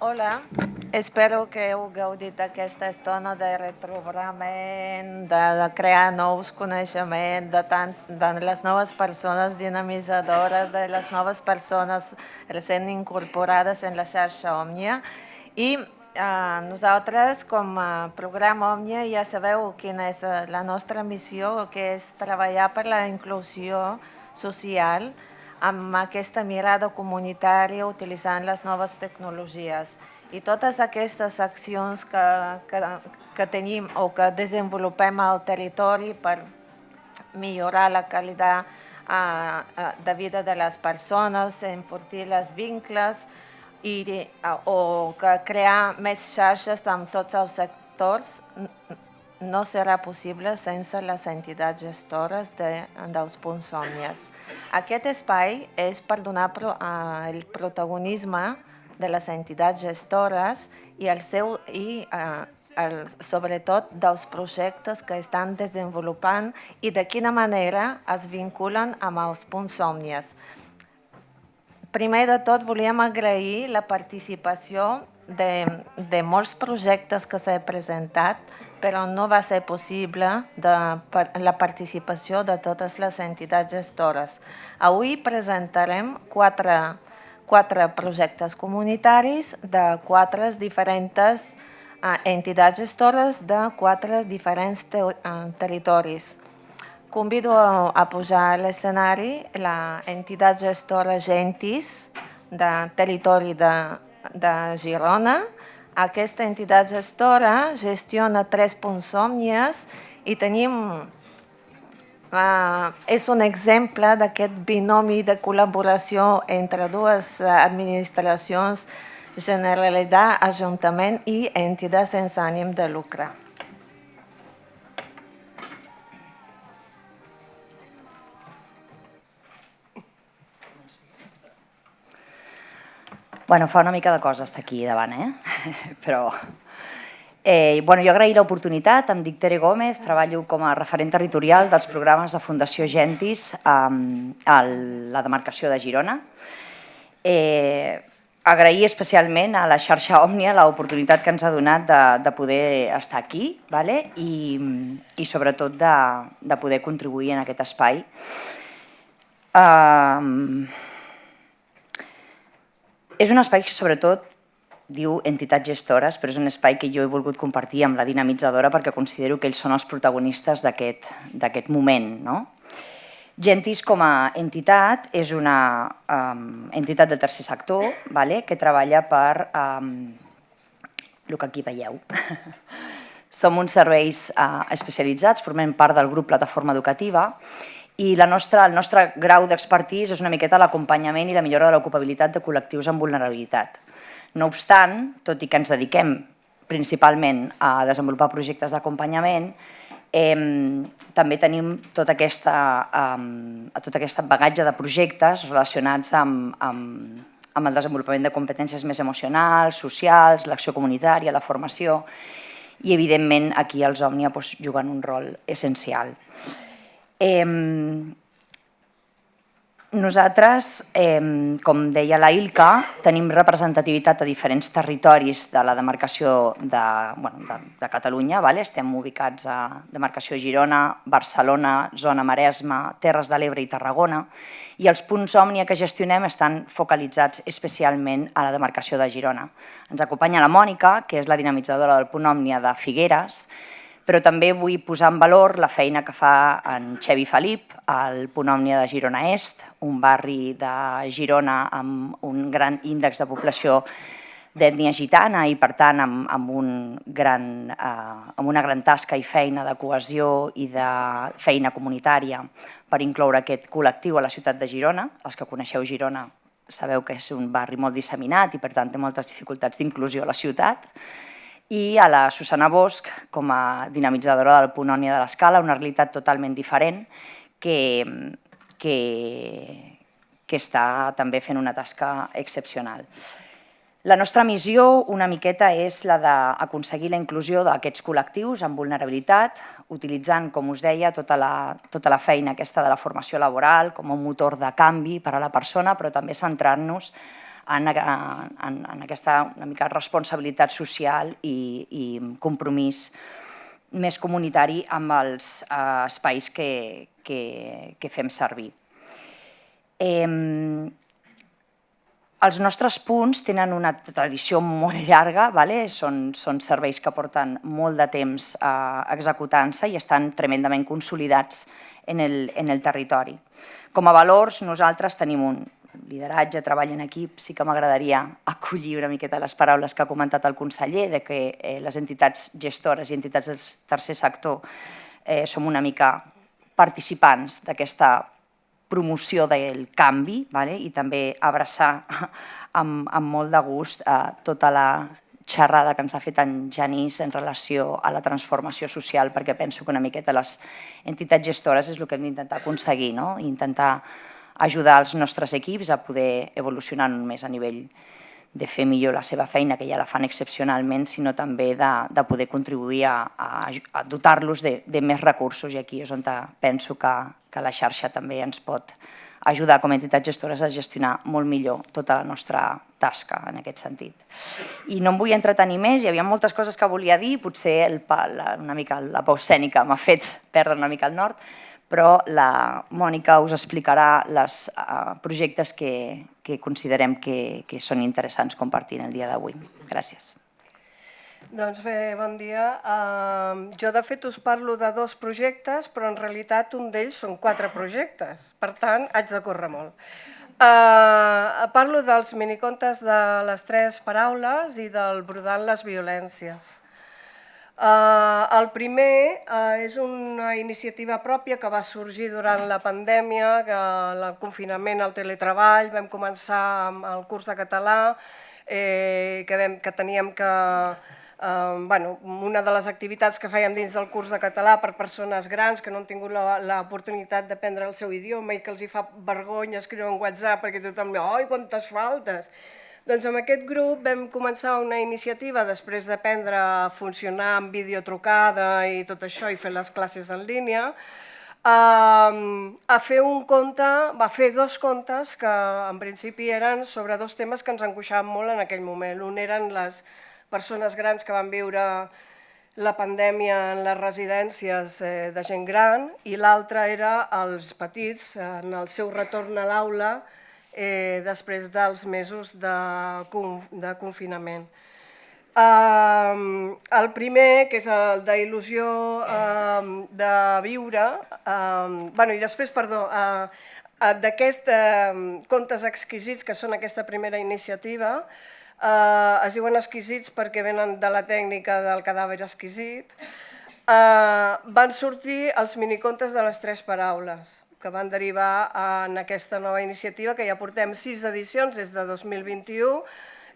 Hola, espero que heu gaudit d'aquesta estona de retrobament, de, de crear nous coneixements, de, tant, de les noves persones dinamitzadores, de les noves persones recent incorporades en la xarxa Òmnia. I eh, nosaltres, com a programa Òmnia, ja sabeu quina és eh, la nostra missió, que és treballar per la inclusió social, amb aquesta mirada comunitària utilitzant les noves tecnologies. I totes aquestes accions que, que, que tenim o que desenvolupem al territori per millorar la qualitat uh, de vida de les persones, enfortir les vincles i, uh, o crear més xarxes amb tots els sectors no serà possible sense les entitats gestores de, dels punts òmnies. Aquest espai és per donar pro, eh, el protagonisme de les entitats gestores i, el seu, i eh, el, sobretot dels projectes que estan desenvolupant i de quina manera es vinculen amb els punts òmnies. Primer de tot, volíem agrair la participació de, de molts projectes que s'han presentat però no va ser possible de, per, la participació de totes les entitats gestores. Avui presentarem quatre, quatre projectes comunitaris de quatre diferents eh, entitats gestores de quatre diferents te, eh, territoris. Convido a, pujar a l'escenari la entitat gestora Gentis de territori de, de Girona, aquesta entitat gestora gestiona tres punts òmnies i tenim, uh, és un exemple d'aquest binomi de col·laboració entre dues administracions, Generalitat, Ajuntament i entitats sense ànim de lucre. Bueno, fa una mica de cosa estar aquí davant, eh? Però... Eh, bueno, jo agrair l'oportunitat, em dic Tere Gómez, treballo com a referent territorial dels programes de Fundació Gentis um, a la demarcació de Girona. Eh, agrair especialment a la xarxa Òmnia l'oportunitat que ens ha donat de, de poder estar aquí vale? I, i sobretot de, de poder contribuir en aquest espai. Um, és un espai que sobretot diu entitats gestores, però és un espai que jo he volgut compartir amb la dinamitzadora perquè considero que ells són els protagonistes d'aquest moment. No? Gentis com a entitat és una um, entitat del tercer sector vale? que treballa per um, el que aquí veieu. Som uns serveis uh, especialitzats, formem part del grup Plataforma Educativa i la nostra, el nostre grau d'expertís és una miqueta l'acompanyament i la millora de l'ocupabilitat de col·lectius amb vulnerabilitat. No obstant, tot i que ens dediquem principalment a desenvolupar projectes d'acompanyament, eh, també tenim tot, aquesta, eh, tot aquest bagatge de projectes relacionats amb, amb, amb el desenvolupament de competències més emocionals, socials, l'acció comunitària, la formació, i evidentment aquí els Òmnia doncs, juguen un rol essencial. Nosaltres, com deia la Ilka, tenim representativitat a diferents territoris de la demarcació de, bueno, de Catalunya. Vale? Estem ubicats a demarcació Girona, Barcelona, zona Maresma, Terres de l'Ebre i Tarragona. I els punts òmnia que gestionem estan focalitzats especialment a la demarcació de Girona. Ens acompanya la Mònica, que és la dinamitzadora del punt òmnia de Figueres, però també vull posar en valor la feina que fa en Xevi Felip, al Punt Òmnia de Girona Est, un barri de Girona amb un gran índex de població d'ètnia gitana i, per tant, amb, amb, un gran, eh, amb una gran tasca i feina de cohesió i de feina comunitària per incloure aquest col·lectiu a la ciutat de Girona. Els que coneixeu Girona sabeu que és un barri molt disseminat i, per tant, té moltes dificultats d'inclusió a la ciutat i a la Susana Bosch com a dinamitzadora del punt ònia de l'escala, una realitat totalment diferent que, que, que està també fent una tasca excepcional. La nostra missió una miqueta és la d'aconseguir la inclusió d'aquests col·lectius amb vulnerabilitat, utilitzant, com us deia, tota la, tota la feina aquesta de la formació laboral com un motor de canvi per a la persona, però també centrant-nos en, en, en aquesta una mica responsabilitat social i, i compromís més comunitari amb els eh, espais que, que, que fem servir. Eh, els nostres punts tenen una tradició molt llarga, vale? són, són serveis que porten molt de temps eh, executant-se i estan tremendament consolidats en el, en el territori. Com a valors, nosaltres tenim un lideratge, treball en equip, sí que m'agradaria acollir una miqueta les paraules que ha comentat el conseller, de que eh, les entitats gestores i entitats del tercer sector eh, som una mica participants d'aquesta promoció del canvi vale? i també abraçar amb, amb molt de gust eh, tota la xerrada que ens ha fet en Janís en relació a la transformació social, perquè penso que una miqueta les entitats gestores és el que hem d'intentar aconseguir, no? intentar ajudar els nostres equips a poder evolucionar no només a nivell de fer millor la seva feina, que ja la fan excepcionalment, sinó també de, de poder contribuir a, a, a dotar-los de, de més recursos i aquí és on penso que, que la xarxa també ens pot ajudar com a entitats gestores a gestionar molt millor tota la nostra tasca en aquest sentit. I no em vull entretenir més, hi havia moltes coses que volia dir, potser el, la, una mica la pau escènica m'ha fet perdre una mica el nord, però la Mònica us explicarà els uh, projectes que, que considerem que, que són interessants compartir el dia d'avui. Gràcies. Doncs bé, bon dia. Uh, jo de fet us parlo de dos projectes, però en realitat un d'ells són quatre projectes, per tant haig de córrer molt. Uh, parlo dels minicontes de les tres paraules i del brodant les violències. Uh, el primer uh, és una iniciativa pròpia que va sorgir durant la pandèmia, que el confinament, el teletreball, vam començar amb el curs de català, eh, que, que teníem que... Uh, bueno, una de les activitats que fèiem dins del curs de català per persones grans que no han tingut l'oportunitat d'aprendre el seu idioma i que els hi fa vergonya escriure un WhatsApp perquè tothom diu «Ai, quantes faltes!» Doncs amb aquest grup vam començar una iniciativa després d'aprendre a funcionar amb videotrucada i tot això i fer les classes en línia, a fer un conte, va fer dos contes que en principi eren sobre dos temes que ens angoixaven molt en aquell moment. Un eren les persones grans que van viure la pandèmia en les residències eh, de gent gran i l'altre era els petits en el seu retorn a l'aula eh, després dels mesos de, de confinament. El primer, que és el d'il·lusió de viure, bueno, i després, perdó, d'aquests contes exquisits, que són aquesta primera iniciativa, es diuen exquisits perquè venen de la tècnica del cadàver exquisit, van sortir els minicontes de les tres paraules que van derivar en aquesta nova iniciativa, que ja portem sis edicions des de 2021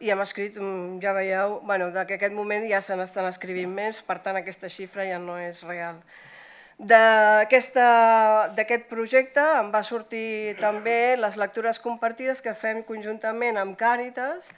i hem escrit, ja veieu, bueno, que aquest moment ja se n'estan escrivint més, per tant aquesta xifra ja no és real. D'aquest projecte em va sortir també les lectures compartides que fem conjuntament amb Càritas,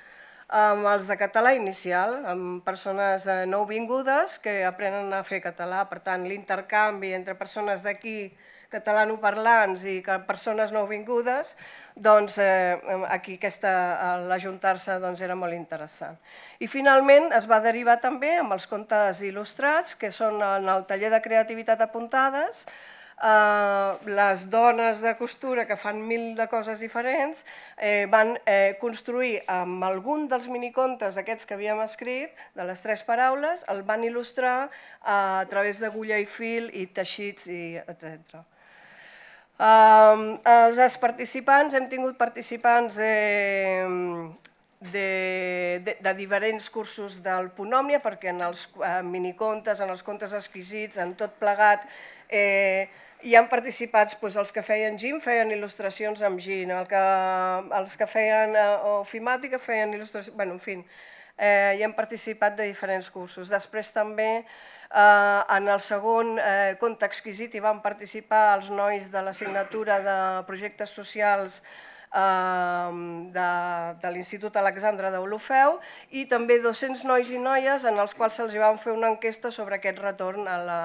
amb els de català inicial, amb persones eh, nouvingudes que aprenen a fer català. Per tant, l'intercanvi entre persones d'aquí catalanoparlants i persones nouvingudes, doncs eh, aquí l'ajuntar-se doncs, era molt interessant. I finalment es va derivar també amb els contes il·lustrats, que són en el taller de creativitat apuntades, eh, les dones de costura que fan mil de coses diferents eh, van eh, construir amb algun dels minicontes aquests que havíem escrit, de les tres paraules, el van il·lustrar eh, a través d'agulla i fil i teixits, i etc. Els participants, hem tingut participants de, de, de, de diferents cursos del Ponòmnia, perquè en els eh, minicontes, en els contes exquisits, en tot plegat, eh, hi han participat doncs, els que feien gim, feien il·lustracions amb gin, que, els que feien eh, ofimàtica feien il·lustracions, bueno, en fi, eh, hi han participat de diferents cursos. Després també Eh, en el segon eh, conte exquisit hi van participar els nois de l'assignatura de projectes socials eh, de, de l'Institut Alexandre d'Olofeu i també 200 nois i noies en els quals se'ls van fer una enquesta sobre aquest retorn a la,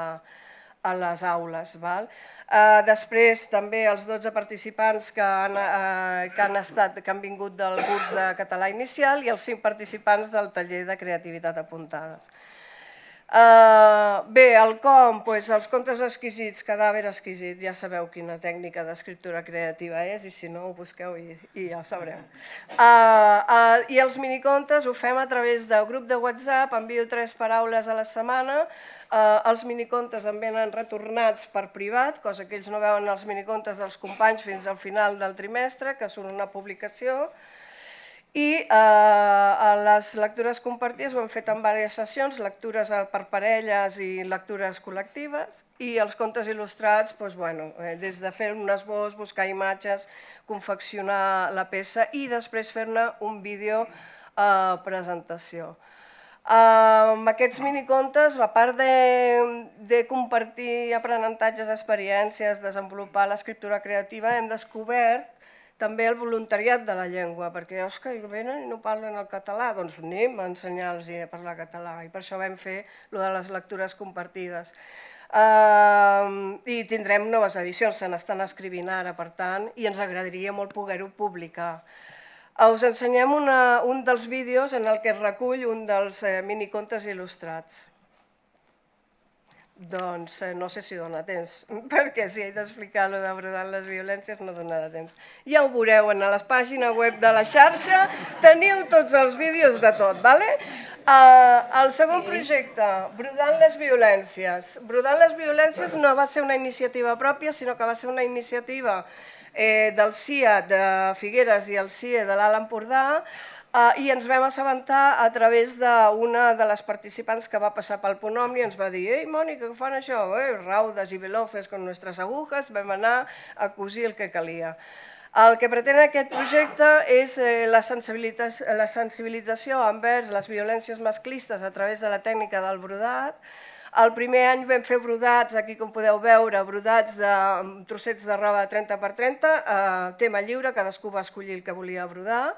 a les aules. Val? Eh, després també els 12 participants que han, eh, que, han estat, que han vingut del curs de català inicial i els 5 participants del taller de creativitat apuntades. Uh, bé, el com, pues, els contes exquisits, cadàver exquisit, ja sabeu quina tècnica d'escriptura creativa és i si no ho busqueu i, ja ho sabreu. Uh, uh, I els minicontes ho fem a través del grup de WhatsApp, envio tres paraules a la setmana, els minicontes em venen retornats per privat, cosa que ells no veuen els minicontes dels companys fins al final del trimestre, que són una publicació, i eh, les lectures compartides ho hem fet en diverses sessions, lectures per parelles i lectures col·lectives, i els contes il·lustrats, doncs, bueno, eh, des de fer un esbós, buscar imatges, confeccionar la peça i després fer-ne un vídeo eh, presentació. Eh, amb aquests minicontes, a part de, de compartir aprenentatges, experiències, desenvolupar l'escriptura creativa, hem descobert també el voluntariat de la llengua, perquè Òscar, i venen i no parlen el català, doncs anem a ensenyar-los a parlar català, i per això vam fer lo de les lectures compartides. Uh, I tindrem noves edicions, se n'estan escrivint ara, per tant, i ens agradaria molt poder-ho publicar. Us ensenyem una, un dels vídeos en el que recull un dels eh, minicontes il·lustrats. Doncs eh, no sé si dona temps, perquè si he d'explicar lo d'abordant les violències no donarà temps. Ja ho veureu en la pàgina web de la xarxa, teniu tots els vídeos de tot, ¿vale? Uh, el segon projecte, Brodant les violències. Brodant les violències no va ser una iniciativa pròpia, sinó que va ser una iniciativa eh, del CIA de Figueres i el CIE de l'Alt Empordà, Uh, I ens vam assabentar a través d'una de les participants que va passar pel Ponomni i ens va dir «Ei, Mònica, què fan això? Eh, raudes i veloces con nuestras agujas». Vam anar a cosir el que calia. El que pretén aquest projecte és eh, la, la sensibilització envers les violències masclistes a través de la tècnica del brodat. El primer any vam fer brodats, aquí com podeu veure, brodats de trossets de roba de 30 per 30, eh, tema lliure, cadascú va escollir el que volia brodar.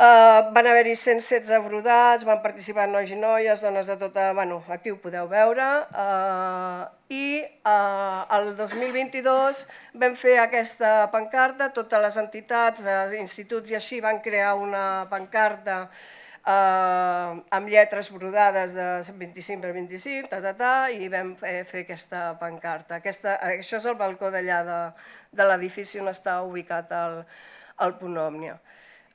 Uh, van haver-hi 116 brodats, van participar nois i noies, dones de tota... Bueno, aquí ho podeu veure. Uh, I uh, el 2022 vam fer aquesta pancarta, totes les entitats, uh, instituts i així van crear una pancarta uh, amb lletres brodades de 25 per 25, ta, ta, ta, i vam fer, aquesta pancarta. Aquesta, això és el balcó d'allà de, de l'edifici on està ubicat el, el Ponòmnia.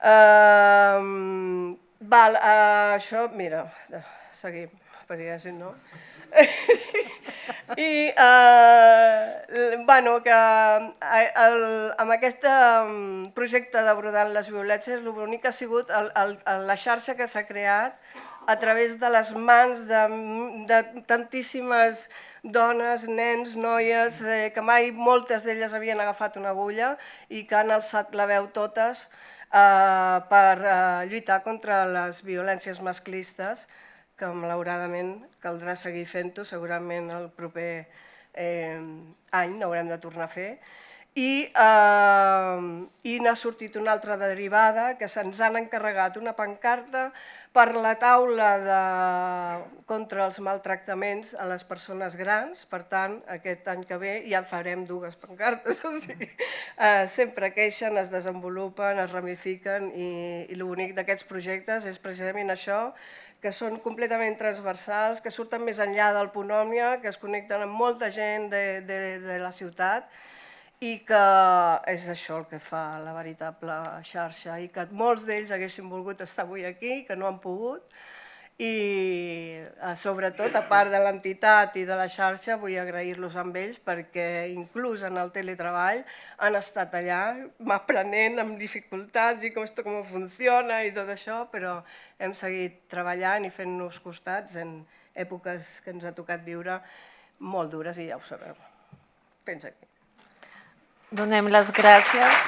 Uh, val, uh, això, mira, seguim, perquè si no... I, uh, bueno, que el, amb aquest projecte de Brodant les Violències, l'únic que ha sigut el, el, la xarxa que s'ha creat a través de les mans de, de tantíssimes dones, nens, noies, eh, que mai moltes d'elles havien agafat una agulla i que han alçat la veu totes. eh, per eh, lluitar contra les violències masclistes, que malauradament caldrà seguir fent-ho, segurament el proper eh, any n'haurem de tornar a fer, i, eh, i n'ha sortit una altra derivada, que se'ns han encarregat una pancarta per la taula de, contra els maltractaments a les persones grans, per tant, aquest any que ve ja farem dues pancartes, o sigui, eh, sempre queixen, es desenvolupen, es ramifiquen i, i l'únic d'aquests projectes és precisament això, que són completament transversals, que surten més enllà del Ponòmia, que es connecten amb molta gent de, de, de la ciutat i que és això el que fa la veritable xarxa i que molts d'ells haguessin volgut estar avui aquí, que no han pogut i eh, sobretot, a part de l'entitat i de la xarxa, vull agrair-los amb ells perquè inclús en el teletreball han estat allà aprenent amb dificultats i com, com funciona i tot això, però hem seguit treballant i fent-nos costats en èpoques que ens ha tocat viure molt dures i ja ho sabeu. Pensa aquí. Donem les gràcies.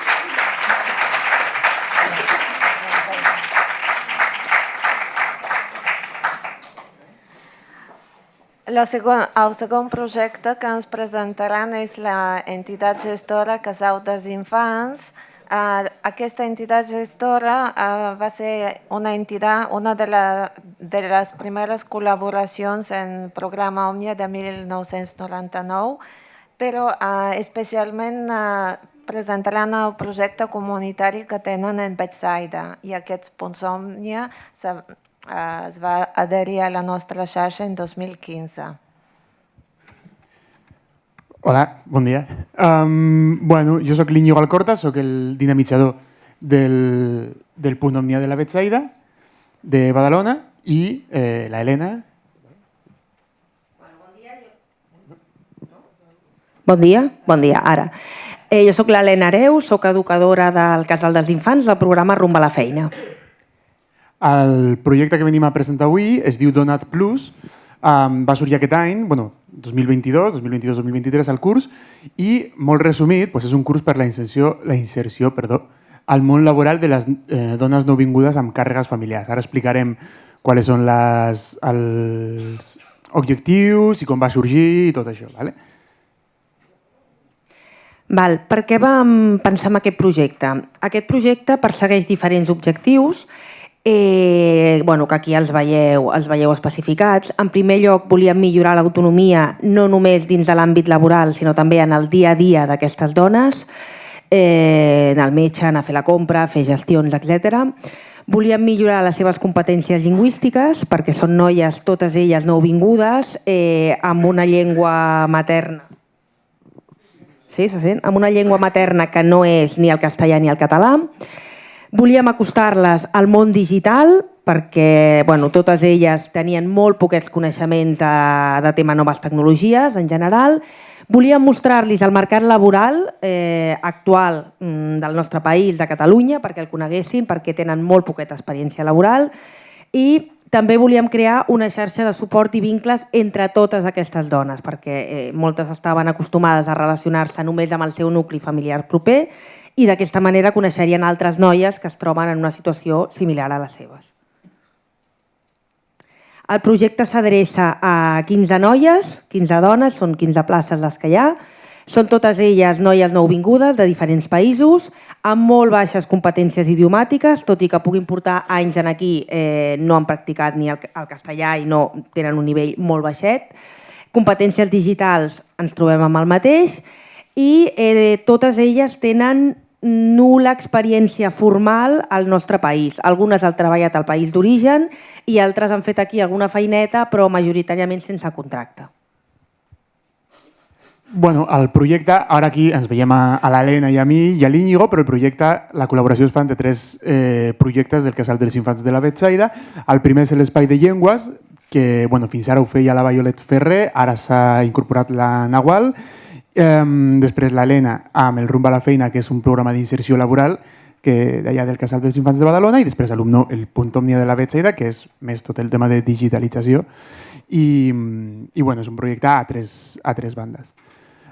La segon, el segon projecte que ens presentaran és la entitat gestora Casau dels Infants, Ah, aquesta entitat gestora ah, va ser una entitat, una de, la, de les primeres col·laboracions en programa Òmnia de 1999, però ah, especialment ah, presentaran el projecte comunitari que tenen en Betsaida i aquest Punts Òmnia se- ah, es va adherir a la nostra xarxa en 2015. Hola, bon dia. Um, bueno, jo sóc l'Iñigo Alcorta, sóc el dinamitzador del, del punt Omnia de la Betsaida, de Badalona, i eh, la Helena, Bon dia, bon dia, ara. Eh, jo sóc l'Helena Areu, sóc educadora del Casal dels Infants del programa Rumba a la Feina. El projecte que venim a presentar avui es diu Donat Plus, um, va sorgir aquest any, bueno, 2022, 2022-2023 el curs, i molt resumit, doncs és un curs per la inserció, la inserció perdó, al món laboral de les eh, dones nouvingudes amb càrregues familiars. Ara explicarem quals són les, els objectius i com va sorgir i tot això. ¿vale? Val, per què vam pensar en aquest projecte? Aquest projecte persegueix diferents objectius eh, bueno, que aquí els veieu, els veieu especificats. En primer lloc, volíem millorar l'autonomia no només dins de l'àmbit laboral, sinó també en el dia a dia d'aquestes dones, eh, anar al metge, anar a fer la compra, fer gestions, etc. Volíem millorar les seves competències lingüístiques, perquè són noies, totes elles nouvingudes, eh, amb una llengua materna Sí, se sent? Amb una llengua materna que no és ni el castellà ni el català. Volíem acostar-les al món digital perquè bueno, totes elles tenien molt poquets coneixements de, de tema noves tecnologies en general. Volíem mostrar-los el mercat laboral eh, actual mm, del nostre país, de Catalunya, perquè el coneguessin, perquè tenen molt poqueta experiència laboral i també volíem crear una xarxa de suport i vincles entre totes aquestes dones, perquè eh, moltes estaven acostumades a relacionar-se només amb el seu nucli familiar proper i d'aquesta manera coneixerien altres noies que es troben en una situació similar a les seves. El projecte s'adreça a 15 noies, 15 dones, són 15 places les que hi ha. Són totes elles noies nouvingudes de diferents països, amb molt baixes competències idiomàtiques, tot i que puguin portar anys en aquí, eh, no han practicat ni el, el castellà i no tenen un nivell molt baixet. Competències digitals ens trobem amb el mateix i eh, totes elles tenen nul·la experiència formal al nostre país. Algunes han treballat al país d'origen i altres han fet aquí alguna feineta, però majoritàriament sense contracte. Bueno, el projecte, ara aquí ens veiem a, a l'Helena i a mi i a l'Íñigo, però el projecte, la col·laboració es fa entre tres eh, projectes del Casal dels Infants de la Betsaida. El primer és l'Espai de Llengües, que bueno, fins ara ho feia la Violet Ferrer, ara s'ha incorporat la Nahual. Eh, després l'Helena amb el Rumba a la Feina, que és un programa d'inserció laboral que d'allà del Casal dels Infants de Badalona, i després l'Alumno, el Punt Òmnia de la Betsaida, que és més tot el tema de digitalització. I, i bueno, és un projecte a tres, a tres bandes.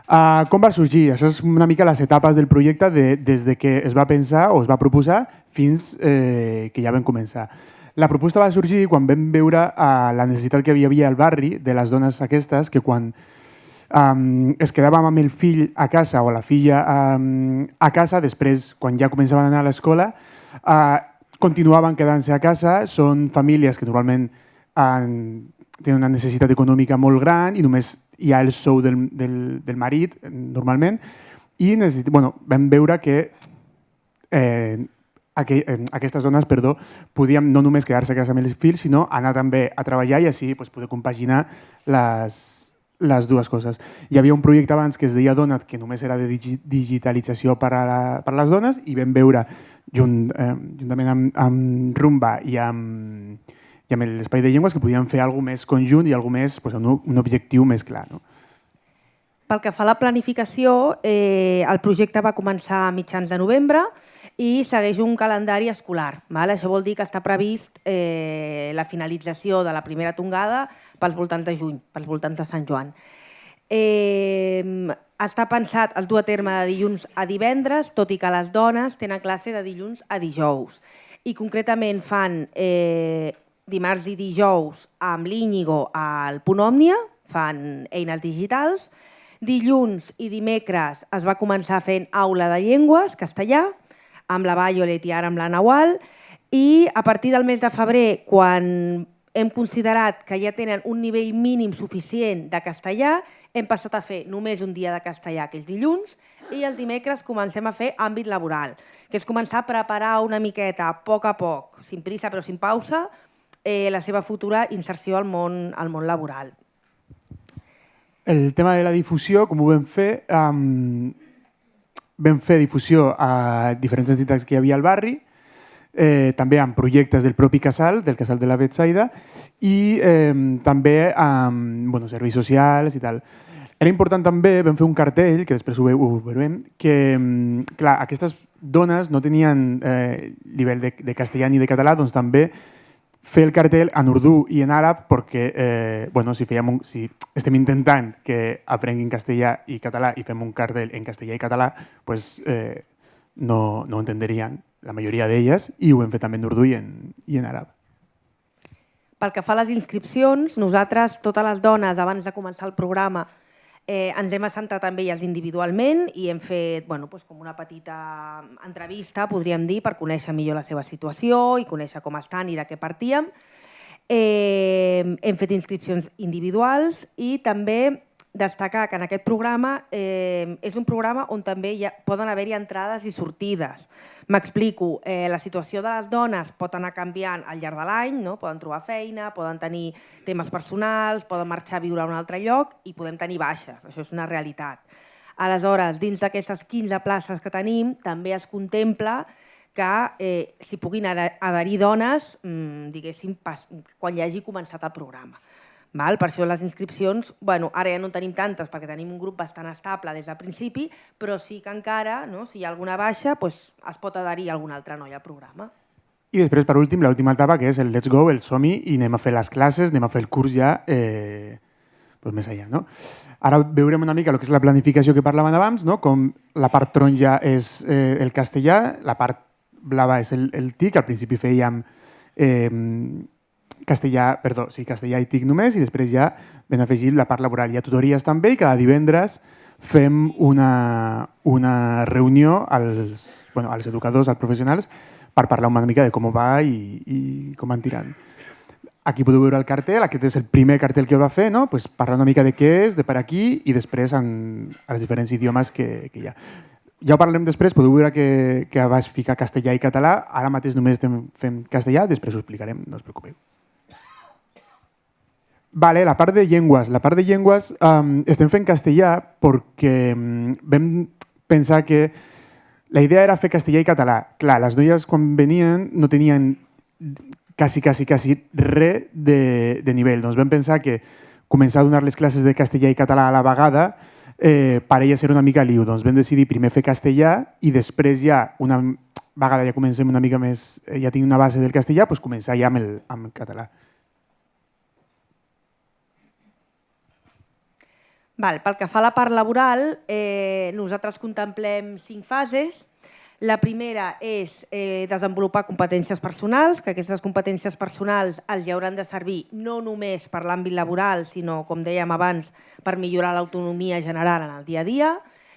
Uh, com va sorgir? Això és una mica les etapes del projecte de, des de que es va pensar o es va proposar fins eh, que ja vam començar. La proposta va sorgir quan vam veure uh, la necessitat que hi havia al barri de les dones aquestes que quan um, es quedàvem amb el fill a casa o la filla um, a casa, després, quan ja començaven a anar a l'escola, uh, continuaven quedant-se a casa. Són famílies que normalment han, tenen una necessitat econòmica molt gran i només hi ha el sou del, del, del marit, normalment, i necessit, bueno, vam veure que eh, aqu eh, aquestes dones perdó, podien no només quedar-se a casa amb els fills, sinó anar també a treballar i així pues, poder compaginar les, les dues coses. Hi havia un projecte abans que es deia Donat, que només era de digi digitalització per a, la, per a les dones, i vam veure, junt, eh, juntament amb, amb Rumba i amb, i amb l'espai de llengües, que podíem fer alguna més conjunt i alguna més, pues, un, un objectiu més clar. No? Pel que fa a la planificació, eh, el projecte va començar a mitjans de novembre i segueix un calendari escolar. Val? Això vol dir que està previst eh, la finalització de la primera tongada pels voltants de juny, pels voltants de Sant Joan. Eh, està pensat el dur a terme de dilluns a divendres, tot i que les dones tenen classe de dilluns a dijous. I concretament fan eh, dimarts i dijous amb l'Íñigo al Punt Òmnia, fan eines digitals, Dilluns i dimecres es va començar fent aula de llengües, castellà, amb la Violet i ara amb la Nawal, i a partir del mes de febrer, quan hem considerat que ja tenen un nivell mínim suficient de castellà, hem passat a fer només un dia de castellà, que és dilluns, i els dimecres comencem a fer àmbit laboral, que és començar a preparar una miqueta, a poc a poc, sin prisa però sin pausa, eh, la seva futura inserció al món, al món laboral. El tema de la difusió, com ho vam fer, um, vam fer difusió a diferents entitats que hi havia al barri, eh, també amb projectes del propi casal, del casal de la Betsaida, i eh, també amb bueno, serveis socials i tal. Era important també, vam fer un cartell, que després ho, veurem, que clar, aquestes dones no tenien eh, nivell de, de castellà ni de català, doncs també fer el cartell en urdú i en àrab perquè eh, bueno, si, fèiem un, si estem intentant que aprenguin castellà i català i fem un cartell en castellà i català, pues, eh, no, no entenderien la majoria d'elles, i ho hem fet també en urdú i en, i en àrab. Pel que fa a les inscripcions, nosaltres, totes les dones, abans de començar el programa, eh, ens hem assentat amb elles individualment i hem fet bueno, doncs com una petita entrevista, podríem dir, per conèixer millor la seva situació i conèixer com estan i de què partíem. Eh, hem fet inscripcions individuals i també destacar que en aquest programa eh, és un programa on també hi ha, poden haver-hi entrades i sortides. M'explico, eh, la situació de les dones pot anar canviant al llarg de l'any, no? poden trobar feina, poden tenir temes personals, poden marxar a viure a un altre lloc i podem tenir baixes, això és una realitat. Aleshores, dins d'aquestes 15 places que tenim, també es contempla que eh, s'hi puguin adherir dones, mmm, diguéssim, pas, quan hi hagi començat el programa. Val? Per això les inscripcions, bueno, ara ja no en tenim tantes perquè tenim un grup bastant estable des del principi, però sí que encara, no, si hi ha alguna baixa, pues, es pot adherir alguna altra noia al programa. I després, per últim, l'última etapa, que és el Let's Go, el som i anem a fer les classes, anem a fer el curs ja eh, pues més allà. No? Ara veurem una mica el que és la planificació que parlaven abans, no? com la part taronja és eh, el castellà, la part blava és el, el TIC, al principi fèiem eh, castellà, perdó, sí, castellà i TIC només i després ja ben afegit la part laboral. Hi ha tutories també i cada divendres fem una, una reunió als, bueno, als educadors, als professionals, per parlar una mica de com va i, i com van tirant. Aquí podeu veure el cartell, aquest és el primer cartell que va fer, no? pues parlar una mica de què és, de per aquí i després en els diferents idiomes que, que hi ha. Ja ho parlarem després, podeu veure que, que vas ficar castellà i català, ara mateix només fent castellà, després ho explicarem, no us preocupeu. Vale, la part de llengües. La part de llengües um, estem fent castellà perquè um, vam pensar que la idea era fer castellà i català. Clar, les noies quan venien no tenien quasi, quasi, quasi res de, de nivell. Doncs vam pensar que començar a donar les classes de castellà i català a la vegada eh, per ella ser una mica liu. Doncs vam decidir primer fer castellà i després ja una vegada ja comencem una mica més, eh, ja tinc una base del castellà, doncs començar ja amb el, amb el català. Val, pel que fa a la part laboral, eh, nosaltres contemplem cinc fases. La primera és eh, desenvolupar competències personals, que aquestes competències personals els hauran de servir no només per l'àmbit laboral, sinó, com dèiem abans, per millorar l'autonomia general en el dia a dia,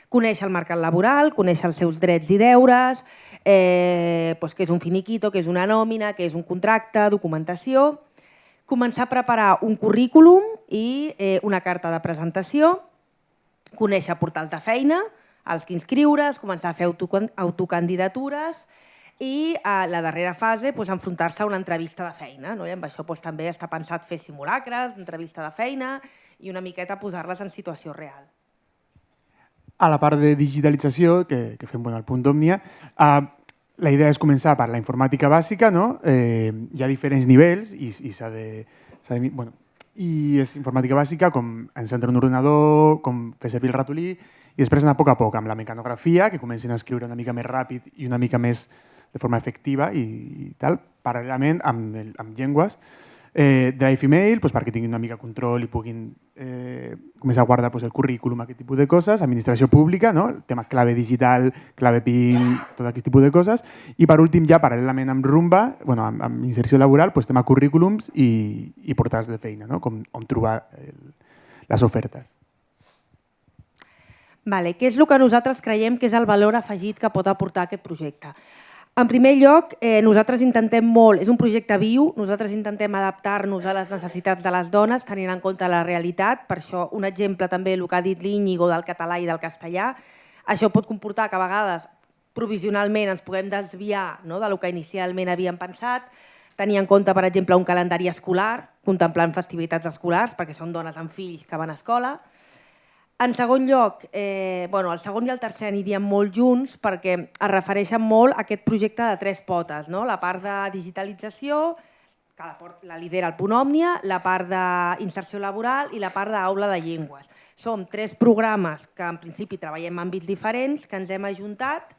conèixer el mercat laboral, conèixer els seus drets i deures, eh, doncs què és un finiquito, què és una nòmina, què és un contracte, documentació, començar a preparar un currículum i eh, una carta de presentació, conèixer portals de feina, als que inscriure's, començar a fer autocandidatures i a la darrera fase doncs, enfrontar-se a una entrevista de feina. No? I amb això doncs, també està pensat fer simulacres, entrevista de feina i una miqueta posar-les en situació real. A la part de digitalització, que, que fem bueno, al punt d'Òmnia, eh, la idea és començar per la informàtica bàsica, no? eh, hi ha diferents nivells i, i s'ha de, de... Bueno, i és informàtica bàsica, com encendre un ordenador, com fer servir el ratolí, i després anar a poc a poc amb la mecanografia, que comencin a escriure una mica més ràpid i una mica més de forma efectiva i, i tal, paral·lelament amb, el, amb llengües, eh, Drive Email pues, perquè tinguin una mica control i puguin eh, començar a guardar pues, el currículum, aquest tipus de coses, administració pública, no? el tema clave digital, clave PIN, tot aquest tipus de coses, i per últim ja paral·lelament amb Rumba, bueno, amb, amb inserció laboral, pues, tema currículums i, i portals de feina, no? com on trobar el, les ofertes. Vale, què és el que nosaltres creiem que és el valor afegit que pot aportar aquest projecte? En primer lloc, eh, nosaltres intentem molt, és un projecte viu, nosaltres intentem adaptar-nos a les necessitats de les dones, tenint en compte la realitat, per això un exemple també el que ha dit l'Íñigo del català i del castellà, això pot comportar que a vegades provisionalment ens puguem desviar no, del que inicialment havíem pensat, tenir en compte, per exemple, un calendari escolar, contemplant festivitats escolars, perquè són dones amb fills que van a escola, en segon lloc, eh, bueno, el segon i el tercer anirien molt junts perquè es refereixen molt a aquest projecte de tres potes, no? la part de digitalització, que la, la lidera el Punt Òmnia, la part d'inserció laboral i la part d'aula de llengües. Som tres programes que en principi treballem en àmbits diferents, que ens hem ajuntat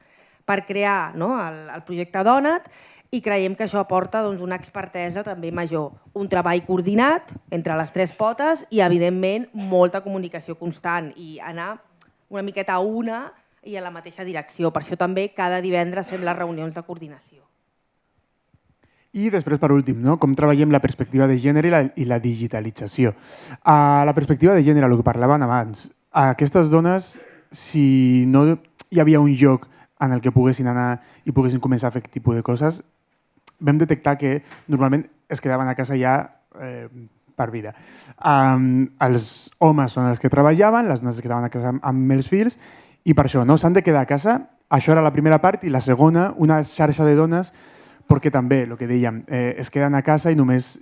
per crear no? el, el projecte Donat i creiem que això aporta doncs, una expertesa també major, un treball coordinat entre les tres potes i, evidentment, molta comunicació constant i anar una miqueta a una i a la mateixa direcció. Per això també cada divendres fem les reunions de coordinació. I després, per últim, no? com treballem la perspectiva de gènere i la, i la digitalització. A la perspectiva de gènere, el que parlaven abans, a aquestes dones, si no hi havia un lloc en el que poguessin anar i poguessin començar a fer aquest tipus de coses, vam detectar que normalment es quedaven a casa ja eh, per vida. Um, els homes són els que treballaven, les dones es quedaven a casa amb els fills i per això no s'han de quedar a casa. Això era la primera part i la segona, una xarxa de dones perquè també, el que dèiem, eh, es queden a casa i només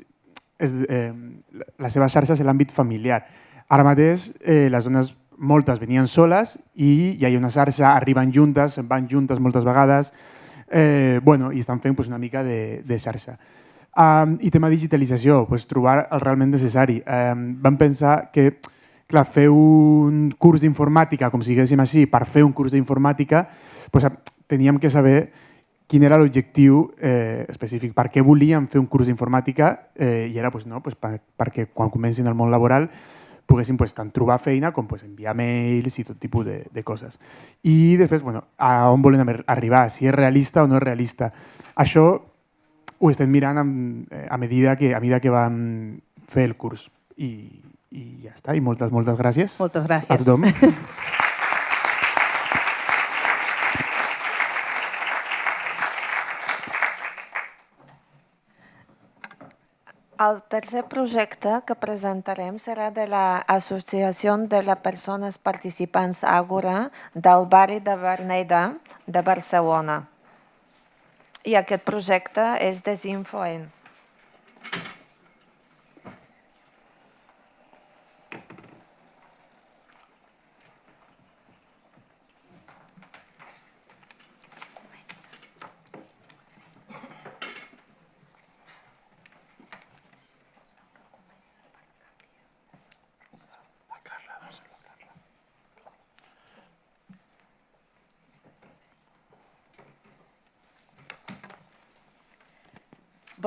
és, eh, la seva xarxa és l'àmbit familiar. Ara mateix eh, les dones moltes venien soles i hi ha una xarxa, arriben juntes, se'n van juntes moltes vegades, eh, bueno, i estan fent pues, una mica de, de xarxa. Um, I tema digitalització, pues, trobar el realment necessari. Um, vam pensar que clar, fer un curs d'informàtica, com si diguéssim així, per fer un curs d'informàtica, pues, teníem que saber quin era l'objectiu eh, específic, per què volíem fer un curs d'informàtica eh, i era pues, no, pues, per, perquè quan comencin el món laboral poguessin pues, tant trobar feina com pues, enviar mails i tot tipus de, de coses. I després, bueno, a on volen arribar, si és realista o no és realista. Això ho estem mirant amb, eh, a, medida que, a medida que vam fer el curs. I, i ja està, i moltes, moltes gràcies. Moltes gràcies. A tothom. El tercer projecte que presentarem serà de l'Associació de les Persones Participants Àgora del barri de Verneda de Barcelona. I aquest projecte és Desinfoent.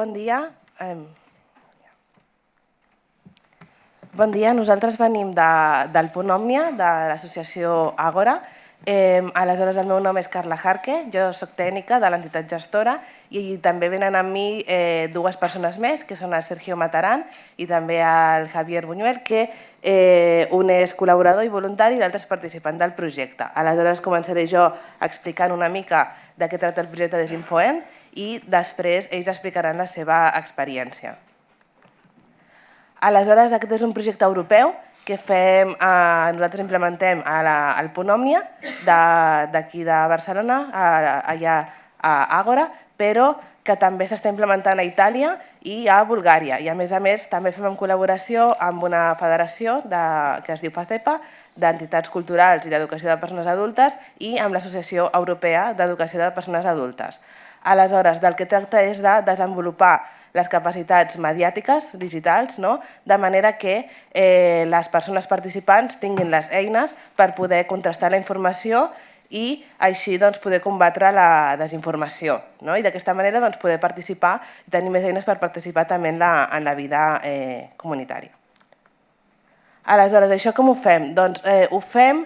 Bon dia. Bon dia, nosaltres venim de, del Punt Òmnia, de l'associació Àgora. Eh, aleshores, el meu nom és Carla Jarque, jo sóc tècnica de l'entitat gestora i també venen amb mi eh, dues persones més, que són el Sergio Mataran i també el Javier Buñuel, que eh, un és col·laborador i voluntari i l'altre és participant del projecte. Aleshores començaré jo explicant una mica de què tracta el projecte Desinfoent i després ells explicaran la seva experiència. Aleshores, aquest és un projecte europeu que fem, eh, nosaltres implementem a la, al Punt Òmnia d'aquí de, de Barcelona, a, allà a Àgora, però que també s'està implementant a Itàlia i a Bulgària. I a més a més també fem en col·laboració amb una federació de, que es diu FACEPA, d'entitats culturals i d'educació de persones adultes i amb l'Associació Europea d'Educació de Persones Adultes. Aleshores, del que tracta és de desenvolupar les capacitats mediàtiques digitals, no? de manera que eh, les persones participants tinguin les eines per poder contrastar la informació i així doncs, poder combatre la desinformació. No? I d'aquesta manera doncs, poder participar i tenir més eines per participar també en la, en la vida eh, comunitària. Aleshores, això com ho fem? Doncs eh, ho fem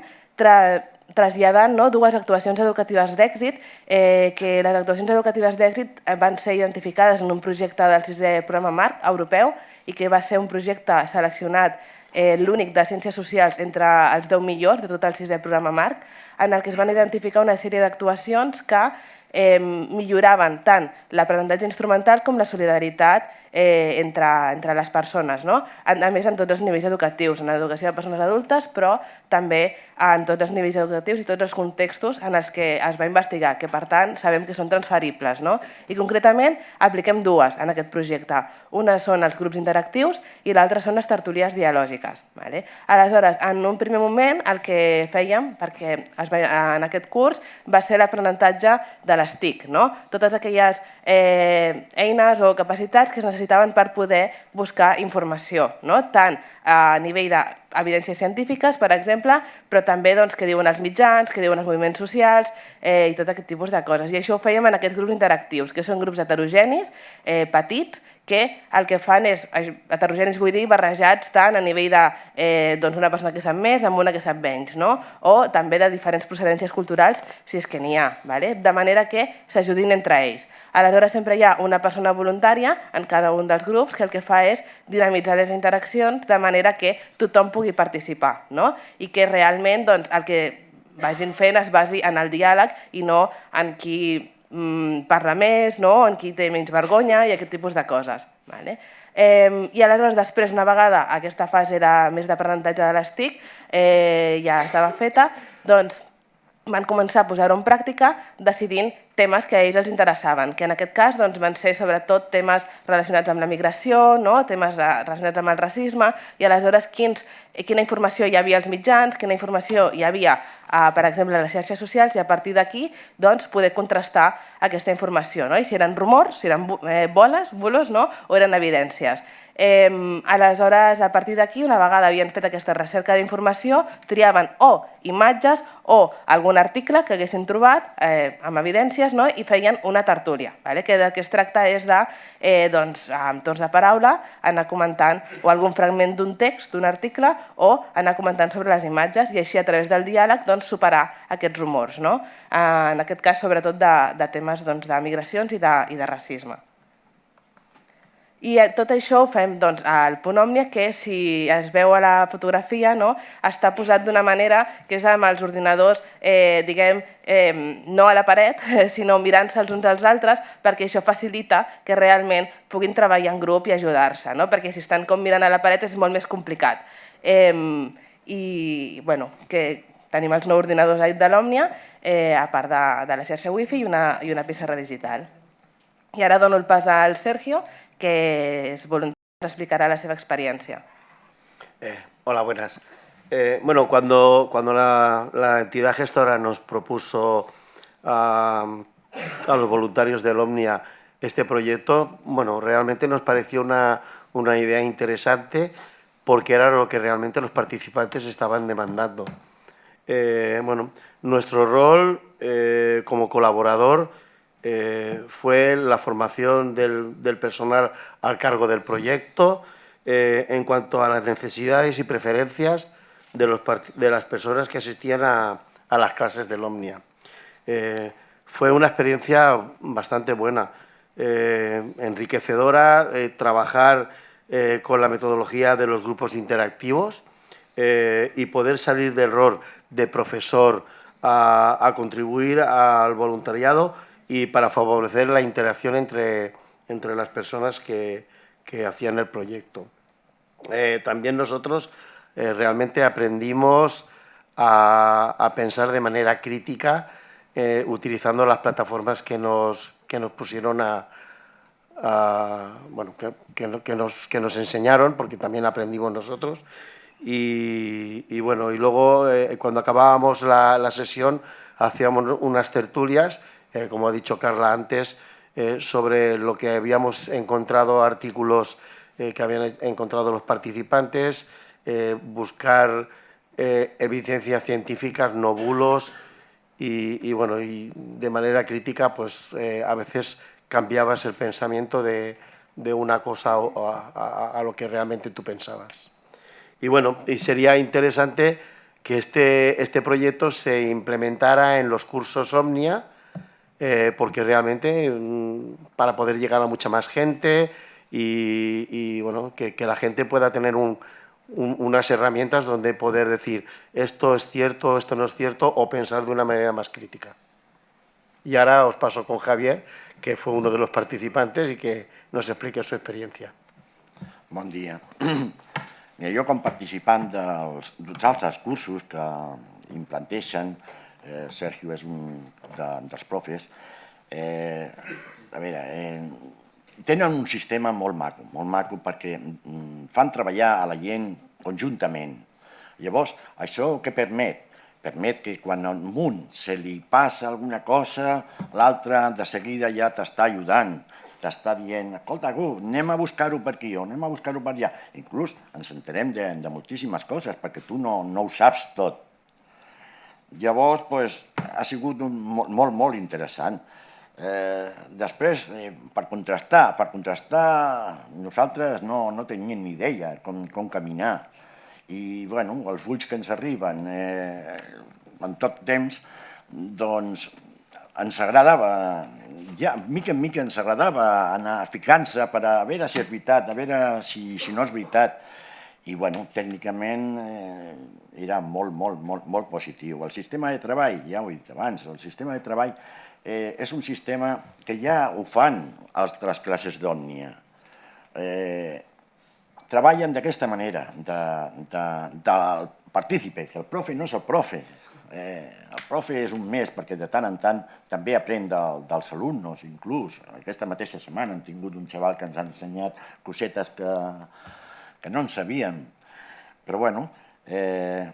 traslladant no, dues actuacions educatives d'èxit, eh, que les actuacions educatives d'èxit eh, van ser identificades en un projecte del sisè programa marc europeu i que va ser un projecte seleccionat eh, l'únic de Ciències Socials entre els 10 millors de tot el sisè programa Marc, en el que es van identificar una sèrie d'actuacions que eh, milloraven tant l'aprenentatge instrumental com la solidaritat eh, entre, entre les persones, no? a, més en tots els nivells educatius, en l'educació de persones adultes, però també en tots els nivells educatius i tots els contextos en els que es va investigar, que per tant sabem que són transferibles. No? I concretament apliquem dues en aquest projecte. Una són els grups interactius i l'altra són les tertulies dialògiques. Vale? Aleshores, en un primer moment el que fèiem, perquè es va, en aquest curs, va ser l'aprenentatge de les TIC, no? totes aquelles eh, eines o capacitats que es necessitaven per poder buscar informació, no? tant a nivell d'evidències científiques, per exemple, però també doncs, que diuen els mitjans, que diuen els moviments socials eh, i tot aquest tipus de coses. I això ho fèiem en aquests grups interactius, que són grups heterogenis, eh, petits, que el que fan és, heterogenis vull dir, barrejats tant a nivell de eh, doncs una persona que sap més amb una que sap menys, no? o també de diferents procedències culturals, si és que n'hi ha, ¿vale? de manera que s'ajudin entre ells. Aleshores sempre hi ha una persona voluntària en cada un dels grups que el que fa és dinamitzar les interaccions de manera que tothom pugui participar no? i que realment doncs, el que vagin fent es basi en el diàleg i no en qui mm, parla més, no? en qui té menys vergonya i aquest tipus de coses. Vale? Eh, I aleshores després, una vegada aquesta fase de, més d'aprenentatge de les TIC eh, ja estava feta, doncs van començar a posar-ho en pràctica decidint temes que a ells els interessaven, que en aquest cas doncs, van ser sobretot temes relacionats amb la migració, no? temes de, relacionats amb el racisme, i aleshores quins, quina informació hi havia als mitjans, quina informació hi havia, eh, per exemple, a les xarxes socials, i a partir d'aquí doncs, poder contrastar aquesta informació, no? i si eren rumors, si eren eh, boles, bulos, no? o eren evidències. Eh, aleshores, a partir d'aquí, una vegada havien fet aquesta recerca d'informació, triaven o imatges o algun article que haguessin trobat eh, amb evidències no? i feien una tertúlia, vale? que del que es tracta és de, eh, doncs, amb torns de paraula, anar comentant o algun fragment d'un text, d'un article, o anar comentant sobre les imatges i així a través del diàleg doncs, superar aquests rumors. No? Eh, en aquest cas, sobretot de, de temes doncs, de migracions i de, i de racisme. I eh, tot això ho fem doncs, al punt Òmnia, que si es veu a la fotografia, no, està posat d'una manera que és amb els ordinadors, eh, diguem, eh, no a la paret, sinó mirant-se els uns als altres, perquè això facilita que realment puguin treballar en grup i ajudar-se, no? perquè si estan com mirant a la paret és molt més complicat. Eh, I bueno, que tenim els nou ordinadors de l'Òmnia, eh, a part de, de la xarxa wifi i una, i una pissarra digital. I ara dono el pas al Sergio, que es voluntari explicará la seva experiencia. Eh, hola, buenas. Eh, bueno, cuando, cuando la, la, entidad gestora nos propuso a, a los voluntarios del Omnia este proyecto, bueno, realmente nos pareció una, una idea interesante porque era lo que realmente los participantes estaban demandando. Eh, bueno, nuestro rol como colaborador eh, fue la formación del, personal al cargo del proyecto eh, en cuanto a las necesidades y preferencias de, los, de las personas que asistían a, las clases del Omnia. Eh, fue una experiencia bastante buena, enriquecedora, trabajar con la metodología de los grupos interactivos y poder salir del rol de profesor a contribuir al voluntariado y para favorecer la interacción entre, entre las personas que, que hacían el proyecto. Eh, también nosotros eh, realmente aprendimos a, a, pensar de manera crítica eh, utilizando las plataformas que nos, que nos pusieron a, a bueno, que, que, que, nos, que nos enseñaron, porque también aprendimos nosotros. Y, y bueno, y luego eh, cuando acabábamos la, la sesión hacíamos unas tertulias eh, como ha dicho Carla antes, eh, sobre lo que habíamos encontrado, artículos eh, que habían encontrado los participantes, buscar evidencias científicas, no bulos, y, bueno, y de manera crítica, pues a veces cambiabas el pensamiento de, de una cosa a, a, a lo que realmente tú pensabas. Y bueno, y sería interesante que este, este proyecto se implementara en los cursos Omnia, eh, porque realmente mm, para poder llegar a mucha más gente y, y bueno, que, que, la gente pueda tener un, un- unas herramientas donde poder decir esto es cierto, esto no es cierto o pensar de una manera más crítica. Y ahora os paso con Javier, que fue uno de los participantes y que nos explique su experiencia. Bon dia. Mira, jo com participant dels, dels altres cursos que implanteixen, eh, Sergio és un de, dels profes, eh, a veure, eh, tenen un sistema molt maco, molt maco perquè mm, fan treballar a la gent conjuntament. Llavors, això què permet? Permet que quan a un se li passa alguna cosa, l'altre de seguida ja t'està ajudant, t'està dient, escolta, Gu, anem a buscar-ho per aquí o anem a buscar-ho per allà. Inclús ens enterem de, de moltíssimes coses perquè tu no, no ho saps tot. Llavors, pues, ha sigut un, molt, molt, interessant. Eh, després, eh, per contrastar, per contrastar, nosaltres no, no teníem ni idea com, com caminar. I, bueno, els ulls que ens arriben eh, en tot temps, doncs ens agradava, ja, mica en mica ens agradava anar ficant-se per a veure si és veritat, a veure si, si no és veritat. I, bueno, tècnicament eh, era molt, molt, molt, molt positiu. El sistema de treball, ja ho he dit abans, el sistema de treball eh, és un sistema que ja ho fan altres classes d'òmnia. Eh, treballen d'aquesta manera, de, de, del partícipe, que el profe no és el profe, eh, el profe és un més perquè de tant en tant també aprèn del, dels alumnes, inclús. Aquesta mateixa setmana hem tingut un xaval que ens ha ensenyat cosetes que, que no en sabíem. Però bueno, eh,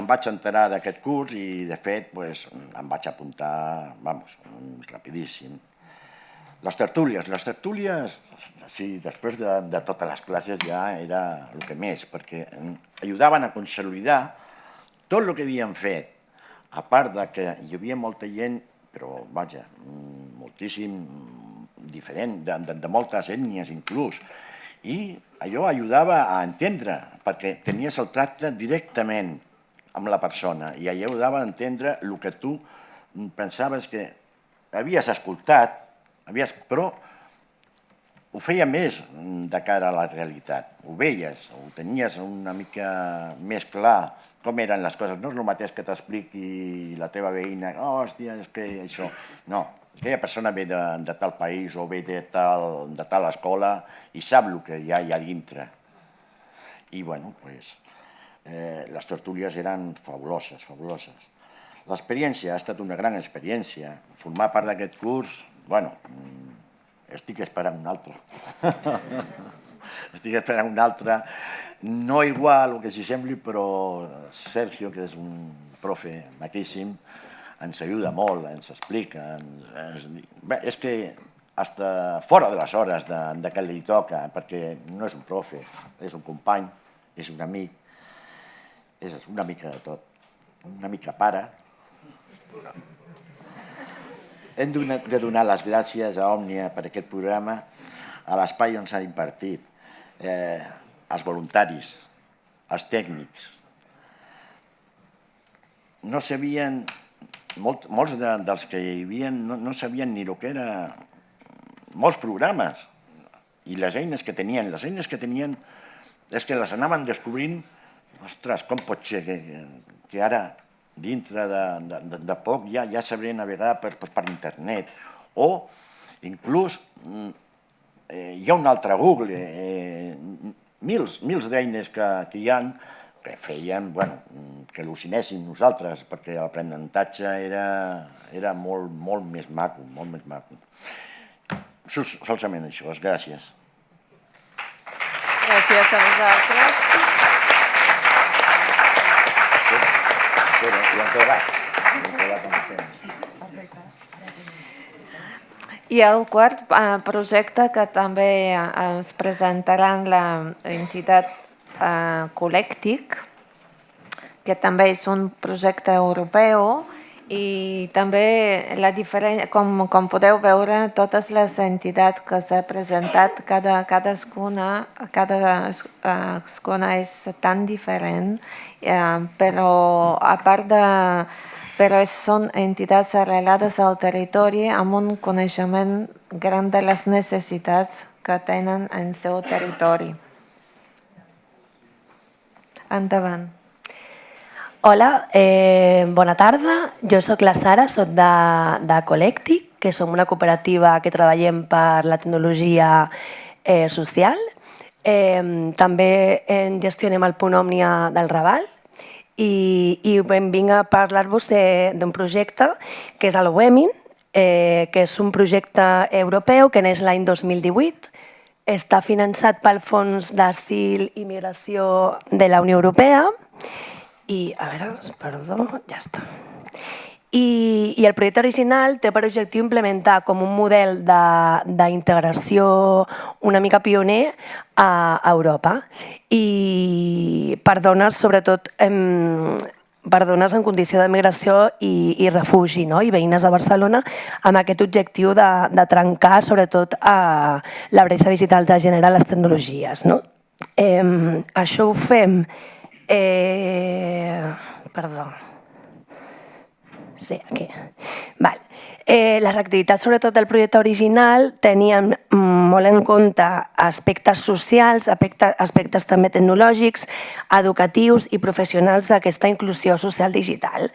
em vaig enterar d'aquest curs i de fet pues, em vaig apuntar, vamos, rapidíssim. Les tertúlies, les tertúlies, sí, després de, de totes les classes ja era el que més, perquè ajudaven a consolidar tot el que havíem fet, a part de que hi havia molta gent, però vaja, moltíssim diferent, de, de, de moltes ètnies inclús, i allò ajudava a entendre, perquè tenies el tracte directament amb la persona, i allò ajudava a entendre el que tu pensaves que havies escoltat, havies, però ho feia més de cara a la realitat. Ho veies, ho tenies una mica més clar com eren les coses. No és el mateix que t'expliqui la teva veïna, oh, hòstia, és que això... No, aquella persona ve de, de tal país o ve de tal, de tal escola i sap el que hi ha allà dintre. I, bueno, pues, eh, les tertúlies eren fabuloses, fabuloses. L'experiència ha estat una gran experiència. Formar part d'aquest curs, bueno, estic esperant un altre. estic esperant un altre, no igual o que s'hi sembli, però Sergio, que és un profe maquíssim, ens ajuda molt, ens explica. Ens, ens... Bé, és que hasta fora de les hores de, de que li toca, perquè no és un profe, és un company, és un amic, és una mica de tot, una mica pare. Hem de donar les gràcies a Òmnia per aquest programa, a l'espai on s'ha impartit, eh, als voluntaris, als tècnics. No sabien, molt, molts de, dels que hi havia no, no sabien ni el que era molts programes i les eines que tenien. Les eines que tenien és que les anaven descobrint ostres, com pot ser que, que ara dintre de, de, de poc ja, ja sabré navegar per, per, internet o inclús eh, hi ha un altre Google, eh, mils, mils d'eines que, que hi ha que feien bueno, que al·lucinéssim nosaltres, perquè l'aprenentatge era, era molt, molt més maco, molt més maco. Sol, solament això, gràcies. Gràcies a vosaltres. Sí, ja hem quedat. Ja hem quedat amb el temps. I el quart eh, projecte que també eh, es presentaran l'entitat eh, Colèctic, que també és un projecte europeu i també la com, com podeu veure, totes les entitats que s'ha presentat, cada, cadascuna, cadascuna és tan diferent, eh, però a part de però són entitats arrelades al territori amb un coneixement gran de les necessitats que tenen en seu territori. Endavant. Hola, eh, bona tarda. Jo sóc la Sara, sóc de, de Collectic, que som una cooperativa que treballem per la tecnologia eh, social. Eh, també en gestionem el punt Òmnia del Raval i, i vinc a parlar-vos d'un projecte que és el WEMIN, eh, que és un projecte europeu que neix l'any 2018 està finançat pel Fons d'Asil i Migració de la Unió Europea i, a veure, perdó, ja està. I, I el projecte original té per objectiu implementar com un model d'integració una mica pioner a Europa i per dones, sobretot, em, per dones en condició de migració i, i refugi, no? i veïnes de Barcelona, amb aquest objectiu de, de trencar, sobretot, a la bretxa digital de gènere les tecnologies. No? Eh, això ho fem... Eh, perdó. Sí, aquí. Val. Eh, les activitats, sobretot del projecte original, tenien molt en compte aspectes socials, aspectes, aspectes també tecnològics, educatius i professionals d'aquesta inclusió social digital.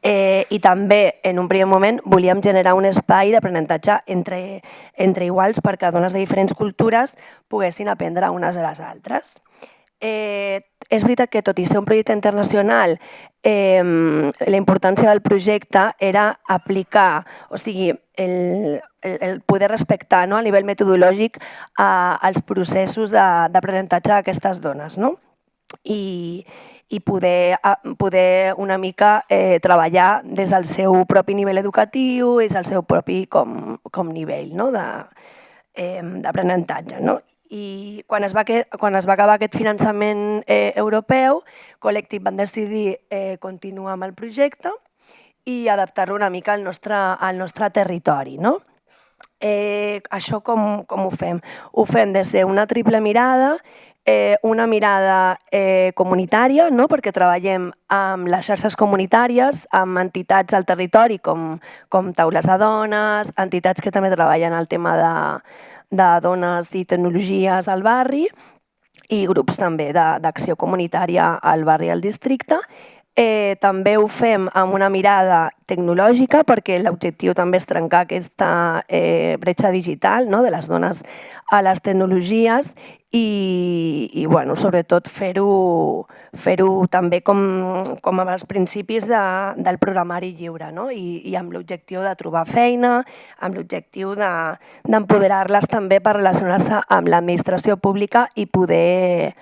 Eh, I també, en un primer moment, volíem generar un espai d'aprenentatge entre, entre iguals perquè dones de diferents cultures poguessin aprendre unes a les altres. Eh, és veritat que tot i ser un projecte internacional, eh, la importància del projecte era aplicar, o sigui, el, el, poder respectar no, a nivell metodològic a, als processos d'aprenentatge d'aquestes dones. No? I, i poder, poder una mica eh, treballar des del seu propi nivell educatiu, des del seu propi com, com nivell no? d'aprenentatge. Eh, no? I quan es va, quan es va acabar aquest finançament eh, europeu, Collective van decidir eh, continuar amb el projecte i adaptar-lo una mica al nostre, al nostre territori. No? Eh, això com, com ho fem? Ho fem des d'una triple mirada, eh, una mirada eh, comunitària, no? perquè treballem amb les xarxes comunitàries, amb entitats al territori com, com Taules de Dones, entitats que també treballen el tema de, de dones i tecnologies al barri i grups també d'acció comunitària al barri i al districte. Eh, també ho fem amb una mirada tecnològica perquè l'objectiu també és trencar aquesta eh, bretxa digital no? de les dones a les tecnologies i, i bueno, sobretot fer-ho fer, també com, com amb els principis de, del programari lliure no? I, i amb l'objectiu de trobar feina, amb l'objectiu d'empoderar-les de, també per relacionar-se amb l'administració pública i poder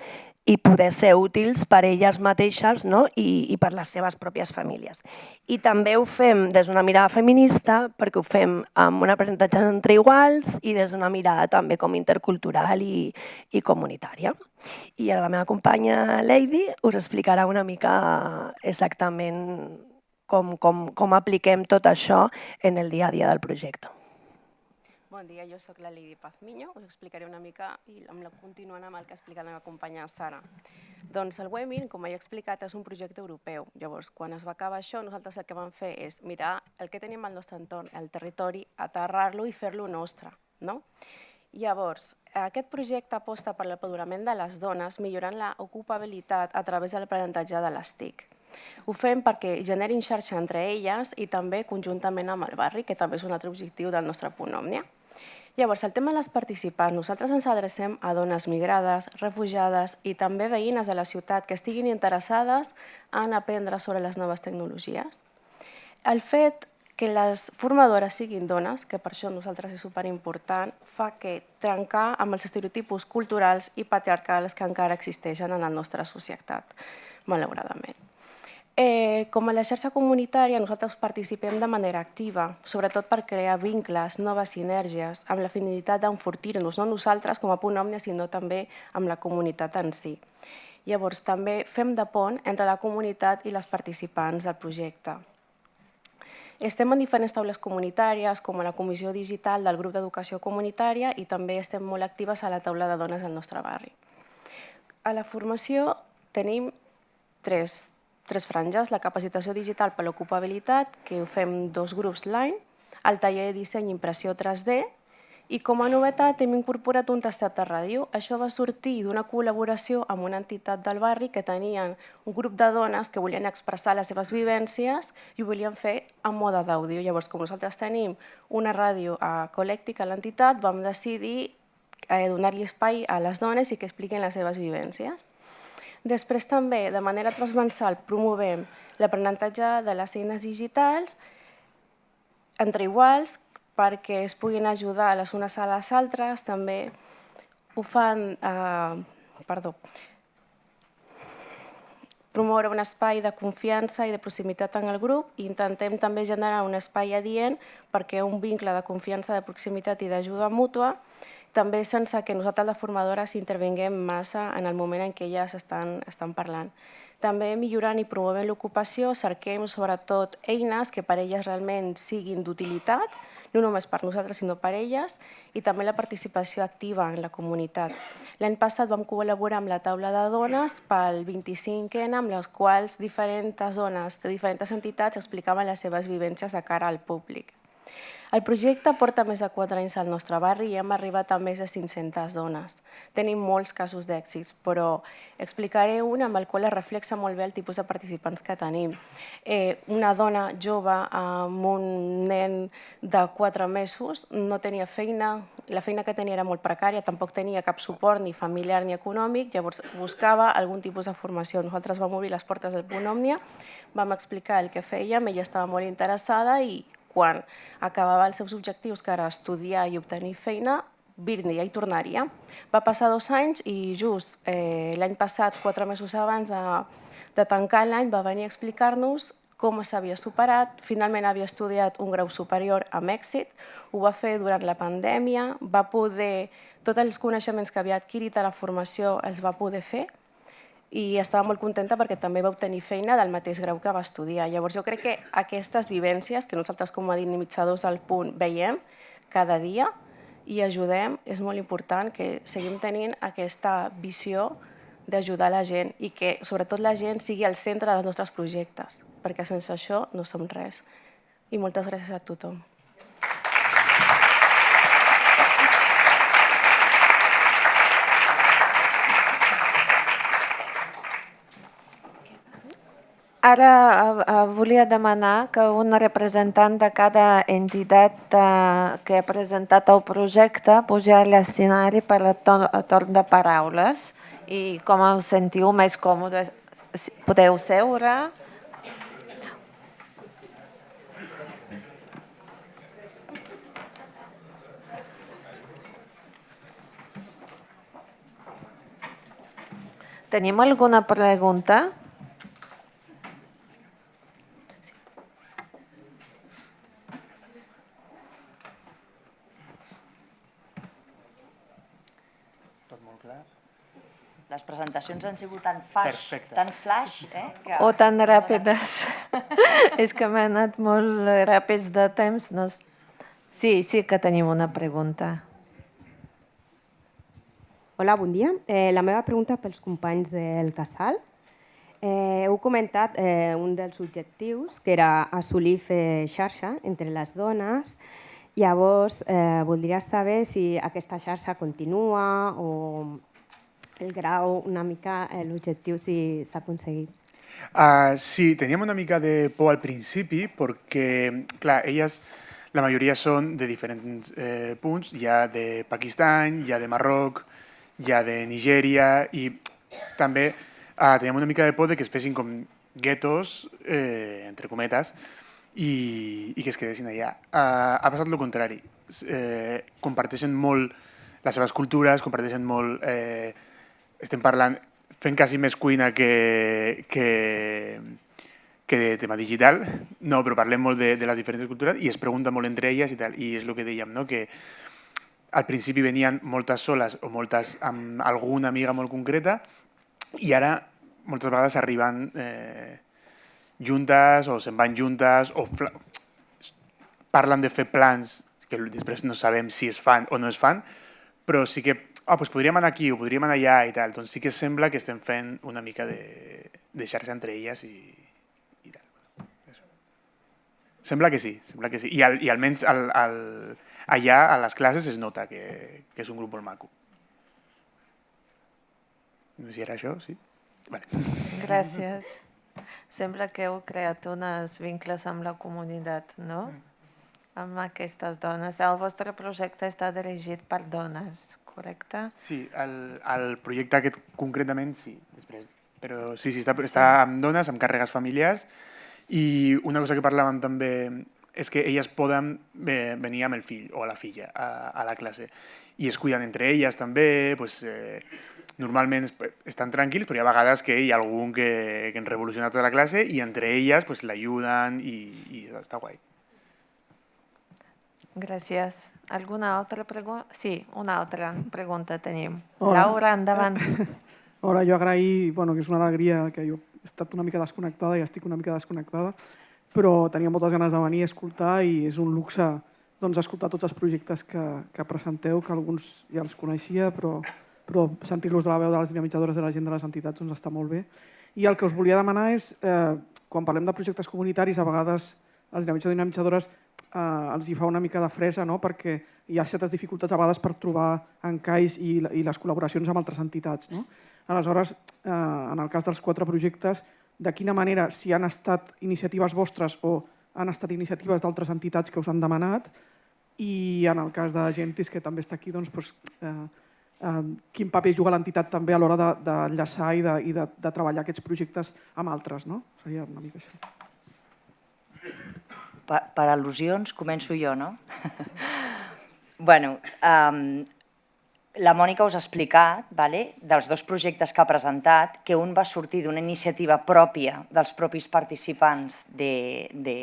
i poder ser útils per elles mateixes no? I, i per les seves pròpies famílies. I també ho fem des d'una mirada feminista, perquè ho fem amb un aprenentatge entre iguals i des d'una mirada també com intercultural i, i comunitària. I la meva companya Lady us explicarà una mica exactament com, com, com apliquem tot això en el dia a dia del projecte. Bon dia, jo sóc la Lidi Pazmiño, us explicaré una mica i amb la, continuant amb el que ha explicat la meva companya Sara. Doncs el WEMIN, com he explicat, és un projecte europeu. Llavors, quan es va acabar això, nosaltres el que vam fer és mirar el que tenim al nostre entorn, el territori, aterrar-lo i fer-lo nostre. No? Llavors, aquest projecte aposta per l'empoderament de les dones millorant l'ocupabilitat a través de l'aprenentatge de les TIC. Ho fem perquè generin xarxa entre elles i també conjuntament amb el barri, que també és un altre objectiu del nostre punt Òmnia. Llavors, el tema de les participants, nosaltres ens adrecem a dones migrades, refugiades i també veïnes de la ciutat que estiguin interessades en aprendre sobre les noves tecnologies. El fet que les formadores siguin dones, que per això nosaltres és superimportant, fa que trencar amb els estereotipos culturals i patriarcals que encara existeixen en la nostra societat, malauradament. Eh, com a la xarxa comunitària, nosaltres participem de manera activa, sobretot per crear vincles, noves sinergies, amb la finalitat d'enfortir-nos, no nosaltres com a punt òmnia, sinó també amb la comunitat en si. Llavors, també fem de pont entre la comunitat i les participants del projecte. Estem en diferents taules comunitàries, com a la Comissió Digital del Grup d'Educació Comunitària i també estem molt actives a la taula de dones del nostre barri. A la formació tenim tres tres franges, la capacitació digital per l'ocupabilitat, que ho fem dos grups l'any, el taller de disseny i impressió 3D I com a novetat hem incorporat un tastat de ràdio. Això va sortir d'una col·laboració amb una entitat del barri que tenien un grup de dones que volien expressar les seves vivències i ho volien fer en mode d'àudio. Llavors, com nosaltres tenim una ràdio a a l'entitat, vam decidir eh, donar-li espai a les dones i que expliquin les seves vivències. Després també, de manera transversal, promovem l'aprenentatge de les eines digitals entre iguals perquè es puguin ajudar les unes a les altres, també ho fan, eh, perdó, promoure un espai de confiança i de proximitat en el grup. I intentem també generar un espai adient perquè un vincle de confiança, de proximitat i d'ajuda mútua, també sense que nosaltres les formadores intervinguem massa en el moment en què elles estan, estan parlant. També millorant i promovent l'ocupació, cerquem sobretot eines que per elles realment siguin d'utilitat, no només per nosaltres, sinó per elles, i també la participació activa en la comunitat. L'any passat vam col·laborar amb la taula de dones pel 25N, amb les quals diferents dones de diferents entitats explicaven les seves vivències a cara al públic. El projecte porta més de 4 anys al nostre barri i hem arribat a més de 500 dones. Tenim molts casos d'èxits, però explicaré un amb el qual es reflexa molt bé el tipus de participants que tenim. Eh, una dona jove amb un nen de 4 mesos no tenia feina, la feina que tenia era molt precària, tampoc tenia cap suport ni familiar ni econòmic, llavors buscava algun tipus de formació. Nosaltres vam obrir les portes del Punt Òmnia, vam explicar el que fèiem, ella estava molt interessada i quan acabava els seus objectius, que era estudiar i obtenir feina, vindria i tornaria. Va passar dos anys i just eh, l'any passat, quatre mesos abans de, de tancar l'any, va venir a explicar-nos com s'havia superat. Finalment havia estudiat un grau superior amb èxit, ho va fer durant la pandèmia, va poder, tots els coneixements que havia adquirit a la formació els va poder fer i estava molt contenta perquè també va obtenir feina del mateix grau que va estudiar. Llavors jo crec que aquestes vivències que nosaltres com a dinamitzadors al punt veiem cada dia i ajudem, és molt important que seguim tenint aquesta visió d'ajudar la gent i que sobretot la gent sigui al centre dels nostres projectes, perquè sense això no som res. I moltes gràcies a tothom. Ara eh, volia demanar que un representant de cada entitat eh, que ha presentat el projecte pugi a l'escenari per a torn de paraules i com us sentiu més còmodes, podeu seure. Tenim alguna pregunta? Les presentacions han sigut tan flash, Perfecte. tan flash, eh? Que... O tan ràpides. És que m'ha anat molt ràpids de temps. No... Sí, sí que tenim una pregunta. Hola, bon dia. Eh, la meva pregunta pels companys del Casal. Eh, heu comentat eh, un dels objectius, que era assolir fer xarxa entre les dones. Llavors, eh, voldria saber si aquesta xarxa continua o el grau, una mica eh, l'objectiu si s'ha aconseguit. Uh, sí, teníem una mica de por al principi perquè, clar, elles, la majoria són de diferents eh, punts, hi ha de Pakistan, hi ha de Marroc, hi ha de Nigèria i també uh, teníem una mica de por de que es fessin com guetos, eh, entre cometes, i, i que es quedessin allà. Uh, ha passat el contrari. Eh, comparteixen molt les seves cultures, comparteixen molt eh, estem parlant, fent quasi més cuina que, que, que de tema digital, no, però parlem molt de, de les diferents cultures i es pregunta molt entre elles i tal, i és el que dèiem, no? que al principi venien moltes soles o moltes amb alguna amiga molt concreta i ara moltes vegades arriben eh, juntes o se'n van juntes o parlen de fer plans que després no sabem si es fan o no es fan, però sí que ah, doncs podríem anar aquí o podríem anar allà i tal, doncs sí que sembla que estem fent una mica de, de xarxa entre elles i, i tal. Això. Sembla que sí, sembla que sí. I, al, i almenys al, al, allà a les classes es nota que, que és un grup molt maco. No sé si era això, sí? Vale. Gràcies. Sembla que heu creat uns vincles amb la comunitat, no? Amb aquestes dones. El vostre projecte està dirigit per dones, correcte? Sí, el, el projecte aquest concretament sí, després. Però sí, sí, està, està amb dones, amb càrregues familiars i una cosa que parlàvem també és que elles poden venir amb el fill o la filla a, a la classe i es cuiden entre elles també, pues, eh, normalment estan tranquils, però hi ha vegades que hi ha algun que, que en revoluciona tota la classe i entre elles pues, l'ajuden i, i està guai. Gràcies. Alguna altra pregunta? Sí, una altra pregunta tenim. Hola. Laura, endavant. Hola, jo agrair, bueno, que és una alegria que jo he estat una mica desconnectada i estic una mica desconnectada, però tenia moltes ganes de venir a escoltar i és un luxe doncs, escoltar tots els projectes que, que presenteu, que alguns ja els coneixia, però, però sentir-los de la veu de les dinamitzadores de la gent de les entitats doncs, està molt bé. I el que us volia demanar és, eh, quan parlem de projectes comunitaris, a vegades els dinamitzadors i dinamitzadores eh, els hi fa una mica de fresa, no? perquè hi ha certes dificultats a vegades per trobar encais i, i les col·laboracions amb altres entitats. No? Aleshores, eh, en el cas dels quatre projectes, de quina manera, si han estat iniciatives vostres o han estat iniciatives d'altres entitats que us han demanat, i en el cas de Gentis, que també està aquí, doncs, doncs, eh, eh, quin paper juga l'entitat també a l'hora d'enllaçar de, i, de, i de, de treballar aquests projectes amb altres. No? Seria una mica això. Per, al·lusions començo jo, no? bueno, la Mònica us ha explicat, vale, dels dos projectes que ha presentat, que un va sortir d'una iniciativa pròpia dels propis participants de, de,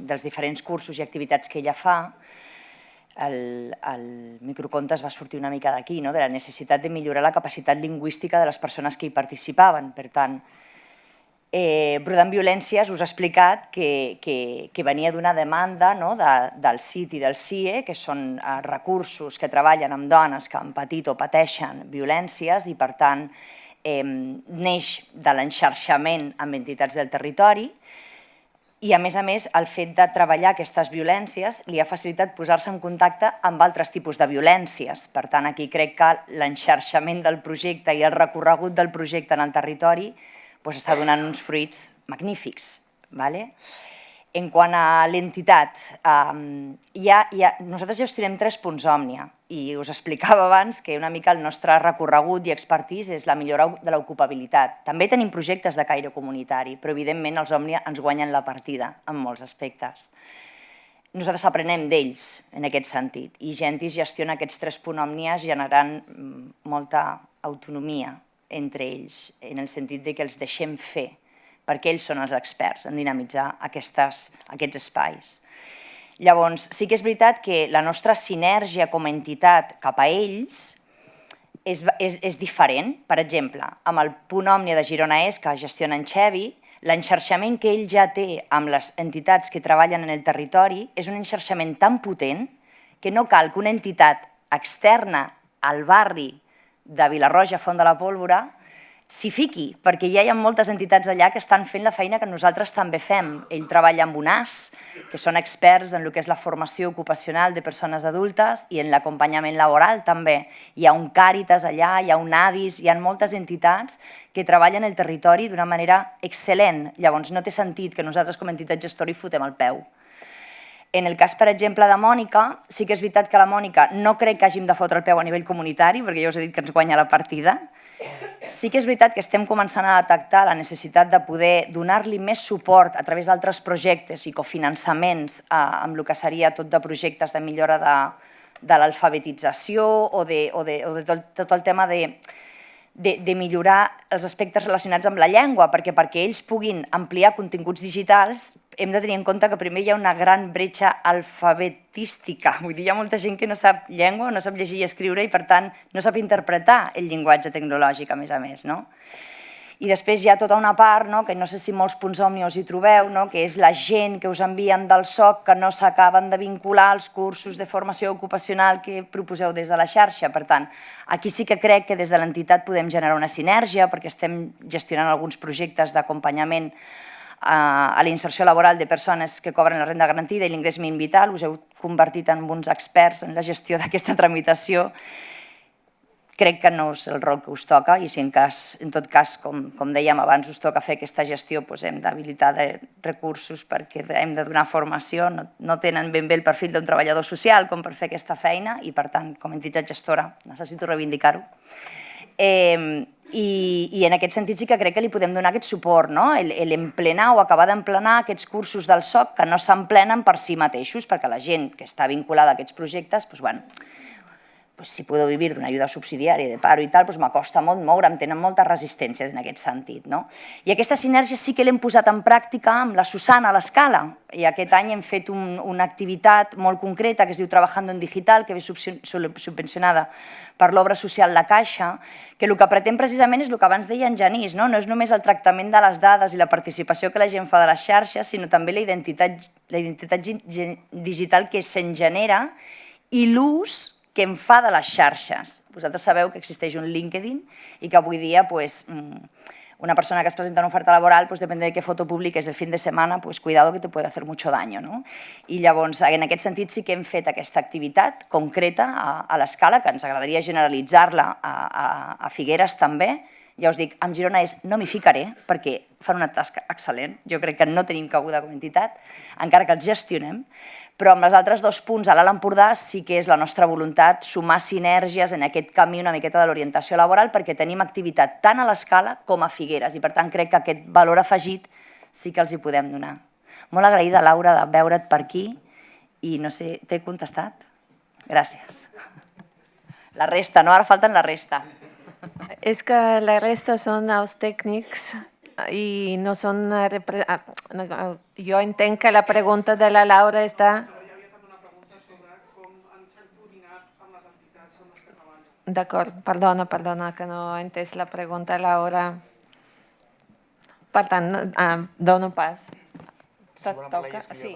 dels diferents cursos i activitats que ella fa. El, el microconte es va sortir una mica d'aquí, no? de la necessitat de millorar la capacitat lingüística de les persones que hi participaven. Per tant, eh, Brodant Violències us ha explicat que, que, que venia d'una demanda no, de, del CIT i del CIE, que són eh, recursos que treballen amb dones que han patit o pateixen violències i, per tant, eh, neix de l'enxarxament amb entitats del territori i, a més a més, el fet de treballar aquestes violències li ha facilitat posar-se en contacte amb altres tipus de violències. Per tant, aquí crec que l'enxarxament del projecte i el recorregut del projecte en el territori doncs està donant uns fruits magnífics. Vale? En quant a l'entitat, um, ja, ja, nosaltres gestionem tres punts Òmnia i us explicava abans que una mica el nostre recorregut i expertís és la millora de l'ocupabilitat. També tenim projectes de caire comunitari, però evidentment els Òmnia ens guanyen la partida en molts aspectes. Nosaltres aprenem d'ells en aquest sentit i Gentis gestiona aquests tres punts Òmnies generant mm, molta autonomia entre ells, en el sentit de que els deixem fer, perquè ells són els experts en dinamitzar aquestes, aquests espais. Llavors, sí que és veritat que la nostra sinergia com a entitat cap a ells és, és, és diferent. Per exemple, amb el punt Òmnia de Girona És, que gestiona en Xevi, l'enxarxament que ell ja té amb les entitats que treballen en el territori és un enxarxament tan potent que no cal que una entitat externa al barri de Vilarroja, Font de la Pólvora, s'hi fiqui, perquè ja hi ha moltes entitats allà que estan fent la feina que nosaltres també fem. Ell treballa amb UNAS, que són experts en el que és la formació ocupacional de persones adultes i en l'acompanyament laboral també. Hi ha un Càritas allà, hi ha un ADIS, hi ha moltes entitats que treballen el territori d'una manera excel·lent. Llavors no té sentit que nosaltres com a entitat gestora hi fotem el peu. En el cas, per exemple, de Mònica, sí que és veritat que la Mònica no crec que hàgim de fotre el peu a nivell comunitari, perquè ja us he dit que ens guanya la partida. Sí que és veritat que estem començant a detectar la necessitat de poder donar-li més suport a través d'altres projectes i cofinançaments eh, amb el que seria tot de projectes de millora de, de l'alfabetització o, de, o, de, o de tot, tot el tema de, de, de millorar els aspectes relacionats amb la llengua, perquè perquè ells puguin ampliar continguts digitals hem de tenir en compte que primer hi ha una gran bretxa alfabetística, vull dir, hi ha molta gent que no sap llengua, no sap llegir i escriure i per tant no sap interpretar el llenguatge tecnològic a més a més. No? I després hi ha tota una part, no, que no sé si molts punts òmnios hi trobeu, no, que és la gent que us envien del SOC que no s'acaben de vincular als cursos de formació ocupacional que proposeu des de la xarxa. Per tant, aquí sí que crec que des de l'entitat podem generar una sinergia perquè estem gestionant alguns projectes d'acompanyament a, la inserció laboral de persones que cobren la renda garantida i l'ingrés mínim vital, us heu convertit en uns experts en la gestió d'aquesta tramitació. Crec que no és el rol que us toca i si en, cas, en tot cas, com, com dèiem abans, us toca fer aquesta gestió, doncs hem d'habilitar recursos perquè hem de donar formació, no, no tenen ben bé el perfil d'un treballador social com per fer aquesta feina i per tant, com a entitat gestora, necessito reivindicar-ho. Eh, i, I en aquest sentit sí que crec que li podem donar aquest suport, no? l'emplenar o acabar d'emplenar aquests cursos del SOC que no s'emplenen per si mateixos, perquè la gent que està vinculada a aquests projectes, doncs, bueno, pues, si puedo vivir d'una ajuda subsidiària de paro i tal, pues, m'acosta molt moure'm, tenen moltes resistències en aquest sentit. No? I aquesta sinergia sí que l'hem posat en pràctica amb la Susana a l'escala, i aquest any hem fet un, una activitat molt concreta que es diu Trabajando en Digital, que ve subvencionada per l'obra social La Caixa, que el que pretén precisament és el que abans deia en Genís, no? no és només el tractament de les dades i la participació que la gent fa de les xarxes, sinó també la identitat, la identitat digital que se'n genera i l'ús que em fa de les xarxes. Vosaltres sabeu que existeix un LinkedIn i que avui dia pues, mm, una persona que es presenta una oferta laboral, pues, depèn de què foto publiques del fin de setmana, pues, cuidado que te puede hacer mucho daño. No? I llavors, en aquest sentit, sí que hem fet aquesta activitat concreta a, a l'escala, que ens agradaria generalitzar-la a, a, a Figueres també, ja us dic, amb Girona és no m'hi ficaré perquè fan una tasca excel·lent, jo crec que no tenim cabuda com a entitat, encara que els gestionem, però amb els altres dos punts a l'Alt Empordà sí que és la nostra voluntat sumar sinergies en aquest camí una miqueta de l'orientació laboral perquè tenim activitat tant a l'escala com a Figueres i per tant crec que aquest valor afegit sí que els hi podem donar. Molt agraïda, Laura, de veure't per aquí i no sé, t'he contestat? Gràcies. La resta, no? Ara falten la resta. És que la resta són els tècnics i no són... Jo entenc que la pregunta de la Laura està... D'acord, perdona, perdona, que no he entès la pregunta, Laura. Per tant, ah, dono pas. Toca? Sí.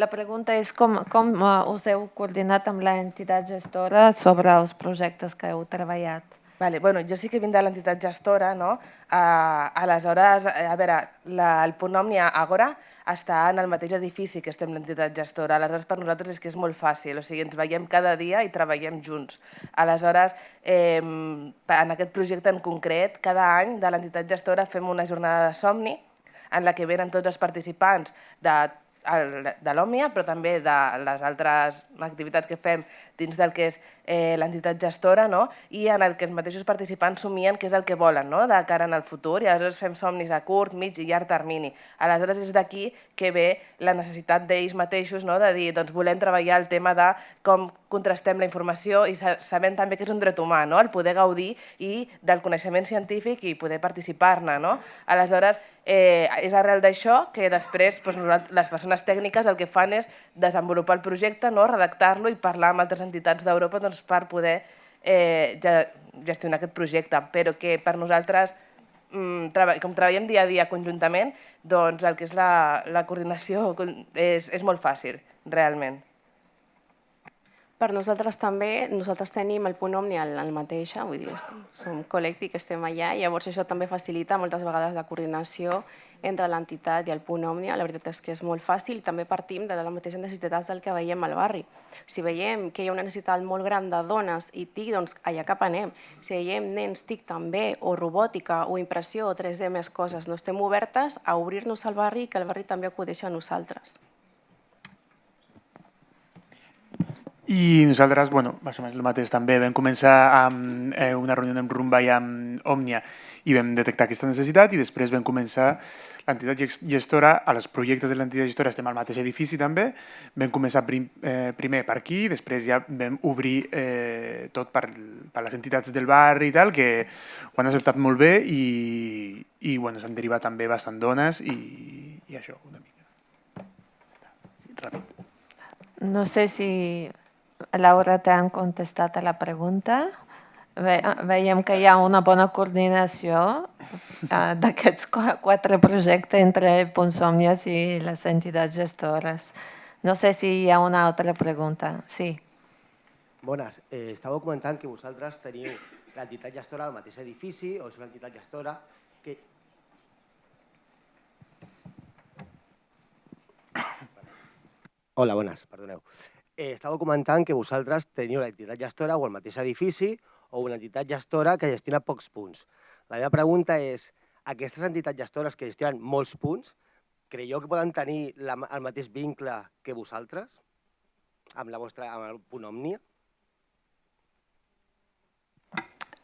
La pregunta és com, com us heu coordinat amb l'entitat gestora sobre els projectes que heu treballat? Vale, bueno, jo sí que vinc de l'entitat gestora, no? Uh, aleshores, a veure, la, el punt Òmnia Agora està en el mateix edifici que estem l'entitat gestora. Aleshores, per nosaltres és que és molt fàcil, o sigui, ens veiem cada dia i treballem junts. Aleshores, eh, en aquest projecte en concret, cada any de l'entitat gestora fem una jornada de somni en la que venen tots els participants de de l'Òmnia, però també de les altres activitats que fem dins del que és eh, l'entitat gestora, no? i en el que els mateixos participants somien què és el que volen no? de cara en el futur, i aleshores fem somnis a curt, mig i llarg termini. Aleshores és d'aquí que ve la necessitat d'ells mateixos no? de dir doncs volem treballar el tema de com contrastem la informació i sabem també que és un dret humà, no? el poder gaudir i del coneixement científic i poder participar-ne. No? Aleshores, eh, és arrel d'això que després doncs, les persones tècniques el que fan és desenvolupar el projecte, no? redactar-lo i parlar amb altres entitats d'Europa doncs, per poder eh, gestionar aquest projecte, però que per nosaltres, mm, com treballem dia a dia conjuntament, doncs el que és la, la coordinació és, és molt fàcil, realment. Per nosaltres també, nosaltres tenim el punt Omni al, al mateix, vull dir, som col·lecti que estem allà, llavors això també facilita moltes vegades la coordinació entre l'entitat i el punt Òmnia, la veritat és que és molt fàcil i també partim de les mateixes necessitats del que veiem al barri. Si veiem que hi ha una necessitat molt gran de dones i TIC, doncs allà cap anem. Si veiem nens TIC també, o robòtica, o impressió, o 3D, més coses, no estem obertes a obrir-nos al barri i que el barri també acudeixi a nosaltres. I nosaltres, bueno, més o menys el mateix també, vam començar amb eh, una reunió amb Rumba i amb Òmnia i vam detectar aquesta necessitat i després vam començar l'entitat gestora, a els projectes de l'entitat gestora estem al mateix edifici també, vam començar prim, eh, primer per aquí, després ja vam obrir eh, tot per, per les entitats del barri i tal, que ho han acceptat molt bé i, i bueno, s'han derivat també bastant dones i, i això, una mica. Ràpid. No sé si Laura, t'han contestat a la pregunta. Ve, veiem que hi ha una bona coordinació eh, d'aquests quatre projectes entre Ponsòmnies i les entitats gestores. No sé si hi ha una altra pregunta. Sí. Bones. Eh, estava comentant que vosaltres teniu l'entitat gestora al mateix edifici o és una entitat gestora que... Hola, bones, perdoneu. Eh, estava comentant que vosaltres teniu l'entitat gestora o el mateix edifici o una entitat gestora que gestiona pocs punts. La meva pregunta és, aquestes entitats gestores que gestionen molts punts, creieu que poden tenir la, el mateix vincle que vosaltres amb, la vostra, amb el punt òmnia?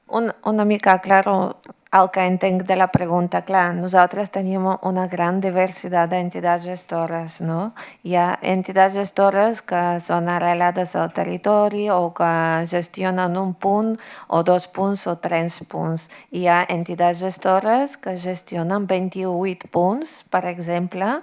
Un, una mica claro el que entenc de la pregunta. Clar, nosaltres tenim una gran diversitat d'entitats gestores, no? Hi ha entitats gestores que són arrelades al territori o que gestionen un punt o dos punts o tres punts. Hi ha entitats gestores que gestionen 28 punts, per exemple,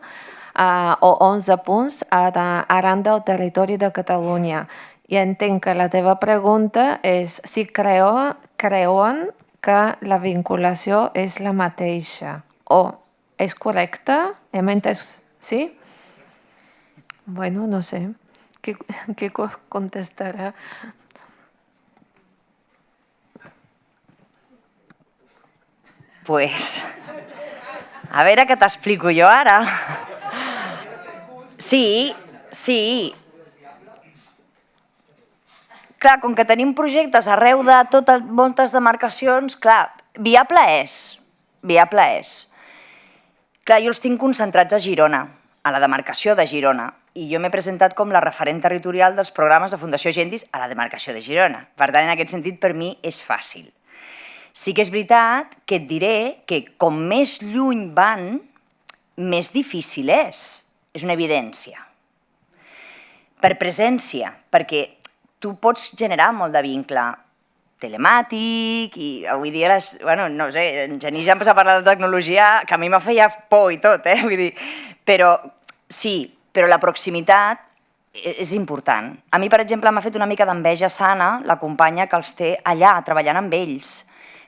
uh, o 11 punts arran del territori de Catalunya. I entenc que la teva pregunta és si creu, creuen que la vinculació és la mateixa. O és correcte? Hem entès? Sí? Bueno, no sé. Qui, qui contestarà? Pues, a veure què t'explico jo ara. Sí, sí. Clar, com que tenim projectes arreu de totes, moltes demarcacions, clar, viable és, viable és. Clar, jo els tinc concentrats a Girona, a la demarcació de Girona, i jo m'he presentat com la referent territorial dels programes de Fundació Gentis a la demarcació de Girona. Per tant, en aquest sentit, per mi és fàcil. Sí que és veritat que et diré que com més lluny van, més difícil és. És una evidència. Per presència, perquè tu pots generar molt de vincle telemàtic i avui dia, les, bueno, no sé, en Genís ja empezar a parlar de tecnologia, que a mi me feia por i tot, eh? Vull dir, però sí, però la proximitat és important. A mi, per exemple, m'ha fet una mica d'enveja sana la companya que els té allà, treballant amb ells,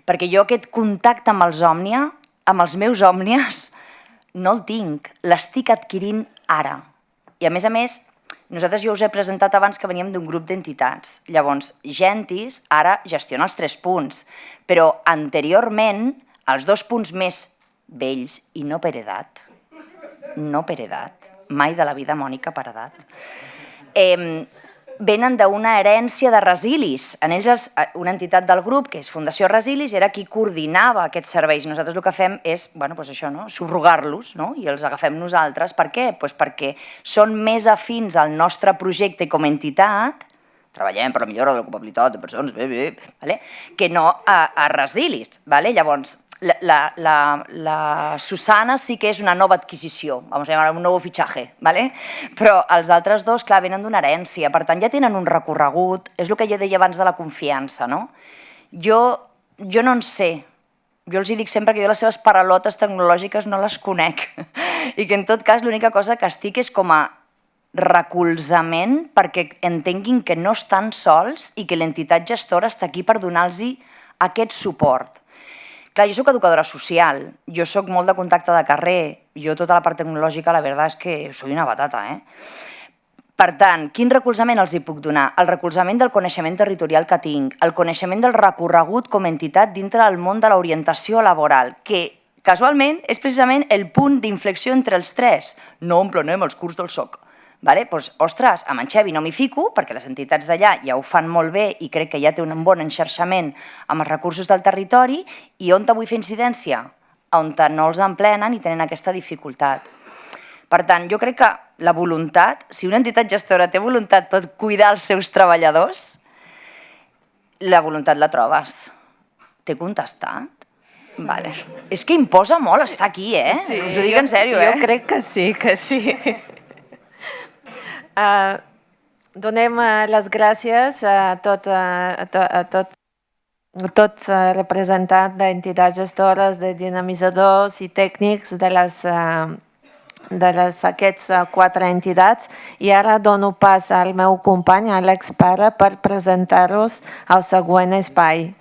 perquè jo aquest contacte amb els òmnia, amb els meus òmnies, no el tinc, l'estic adquirint ara. I a més a més, nosaltres jo us he presentat abans que veníem d'un grup d'entitats. Llavors, Gentis ara gestiona els tres punts, però anteriorment els dos punts més vells, i no per edat, no per edat, mai de la vida Mònica per edat, eh, venen d'una herència de Resilis. En ells, una entitat del grup, que és Fundació Resilis, era qui coordinava aquests serveis. Nosaltres el que fem és bueno, pues això, no? subrogar-los no? i els agafem nosaltres. Per què? Pues perquè són més afins al nostre projecte com a entitat, treballem per la millora de l'ocupabilitat de persones, bé, bé, vale? que no a, a Resilis. Vale? Llavors, la, la, la Susana sí que és una nova adquisició, vamos a llamar un nou fitxatge, ¿vale? però els altres dos, clar, venen d'una herència, per tant ja tenen un recorregut, és el que jo deia abans de la confiança, no? Jo, jo no en sé, jo els dic sempre que jo les seves paralotes tecnològiques no les conec i que en tot cas l'única cosa que estic és com a recolzament perquè entenguin que no estan sols i que l'entitat gestora està aquí per donar-los aquest suport. Clar, jo sóc educadora social, jo sóc molt de contacte de carrer, jo tota la part tecnològica la veritat és que soy una batata, eh? Per tant, quin recolzament els hi puc donar? El recolzament del coneixement territorial que tinc, el coneixement del recorregut com a entitat dintre del món de l'orientació laboral, que casualment és precisament el punt d'inflexió entre els tres. No emplenem els curs del SOC. Vale? Pues, ostres, amb en Xevi no m'hi fico, perquè les entitats d'allà ja ho fan molt bé i crec que ja té un bon enxarxament amb els recursos del territori, i on vull fer incidència? On no els emplenen i tenen aquesta dificultat. Per tant, jo crec que la voluntat, si una entitat gestora té voluntat per cuidar els seus treballadors, la voluntat la trobes. T'he contestat? Vale. És que imposa molt estar aquí, eh? Sí, Us ho dic en sèrio, jo, eh? Jo crec que sí, que sí. Uh, donem uh, les gràcies a tot, uh, a, to, a tot, tots representants d'entitats gestores, de dinamitzadors i tècnics de les, de les, aquests quatre entitats i ara dono pas al meu company, Àlex Pare, per presentar-los al següent espai.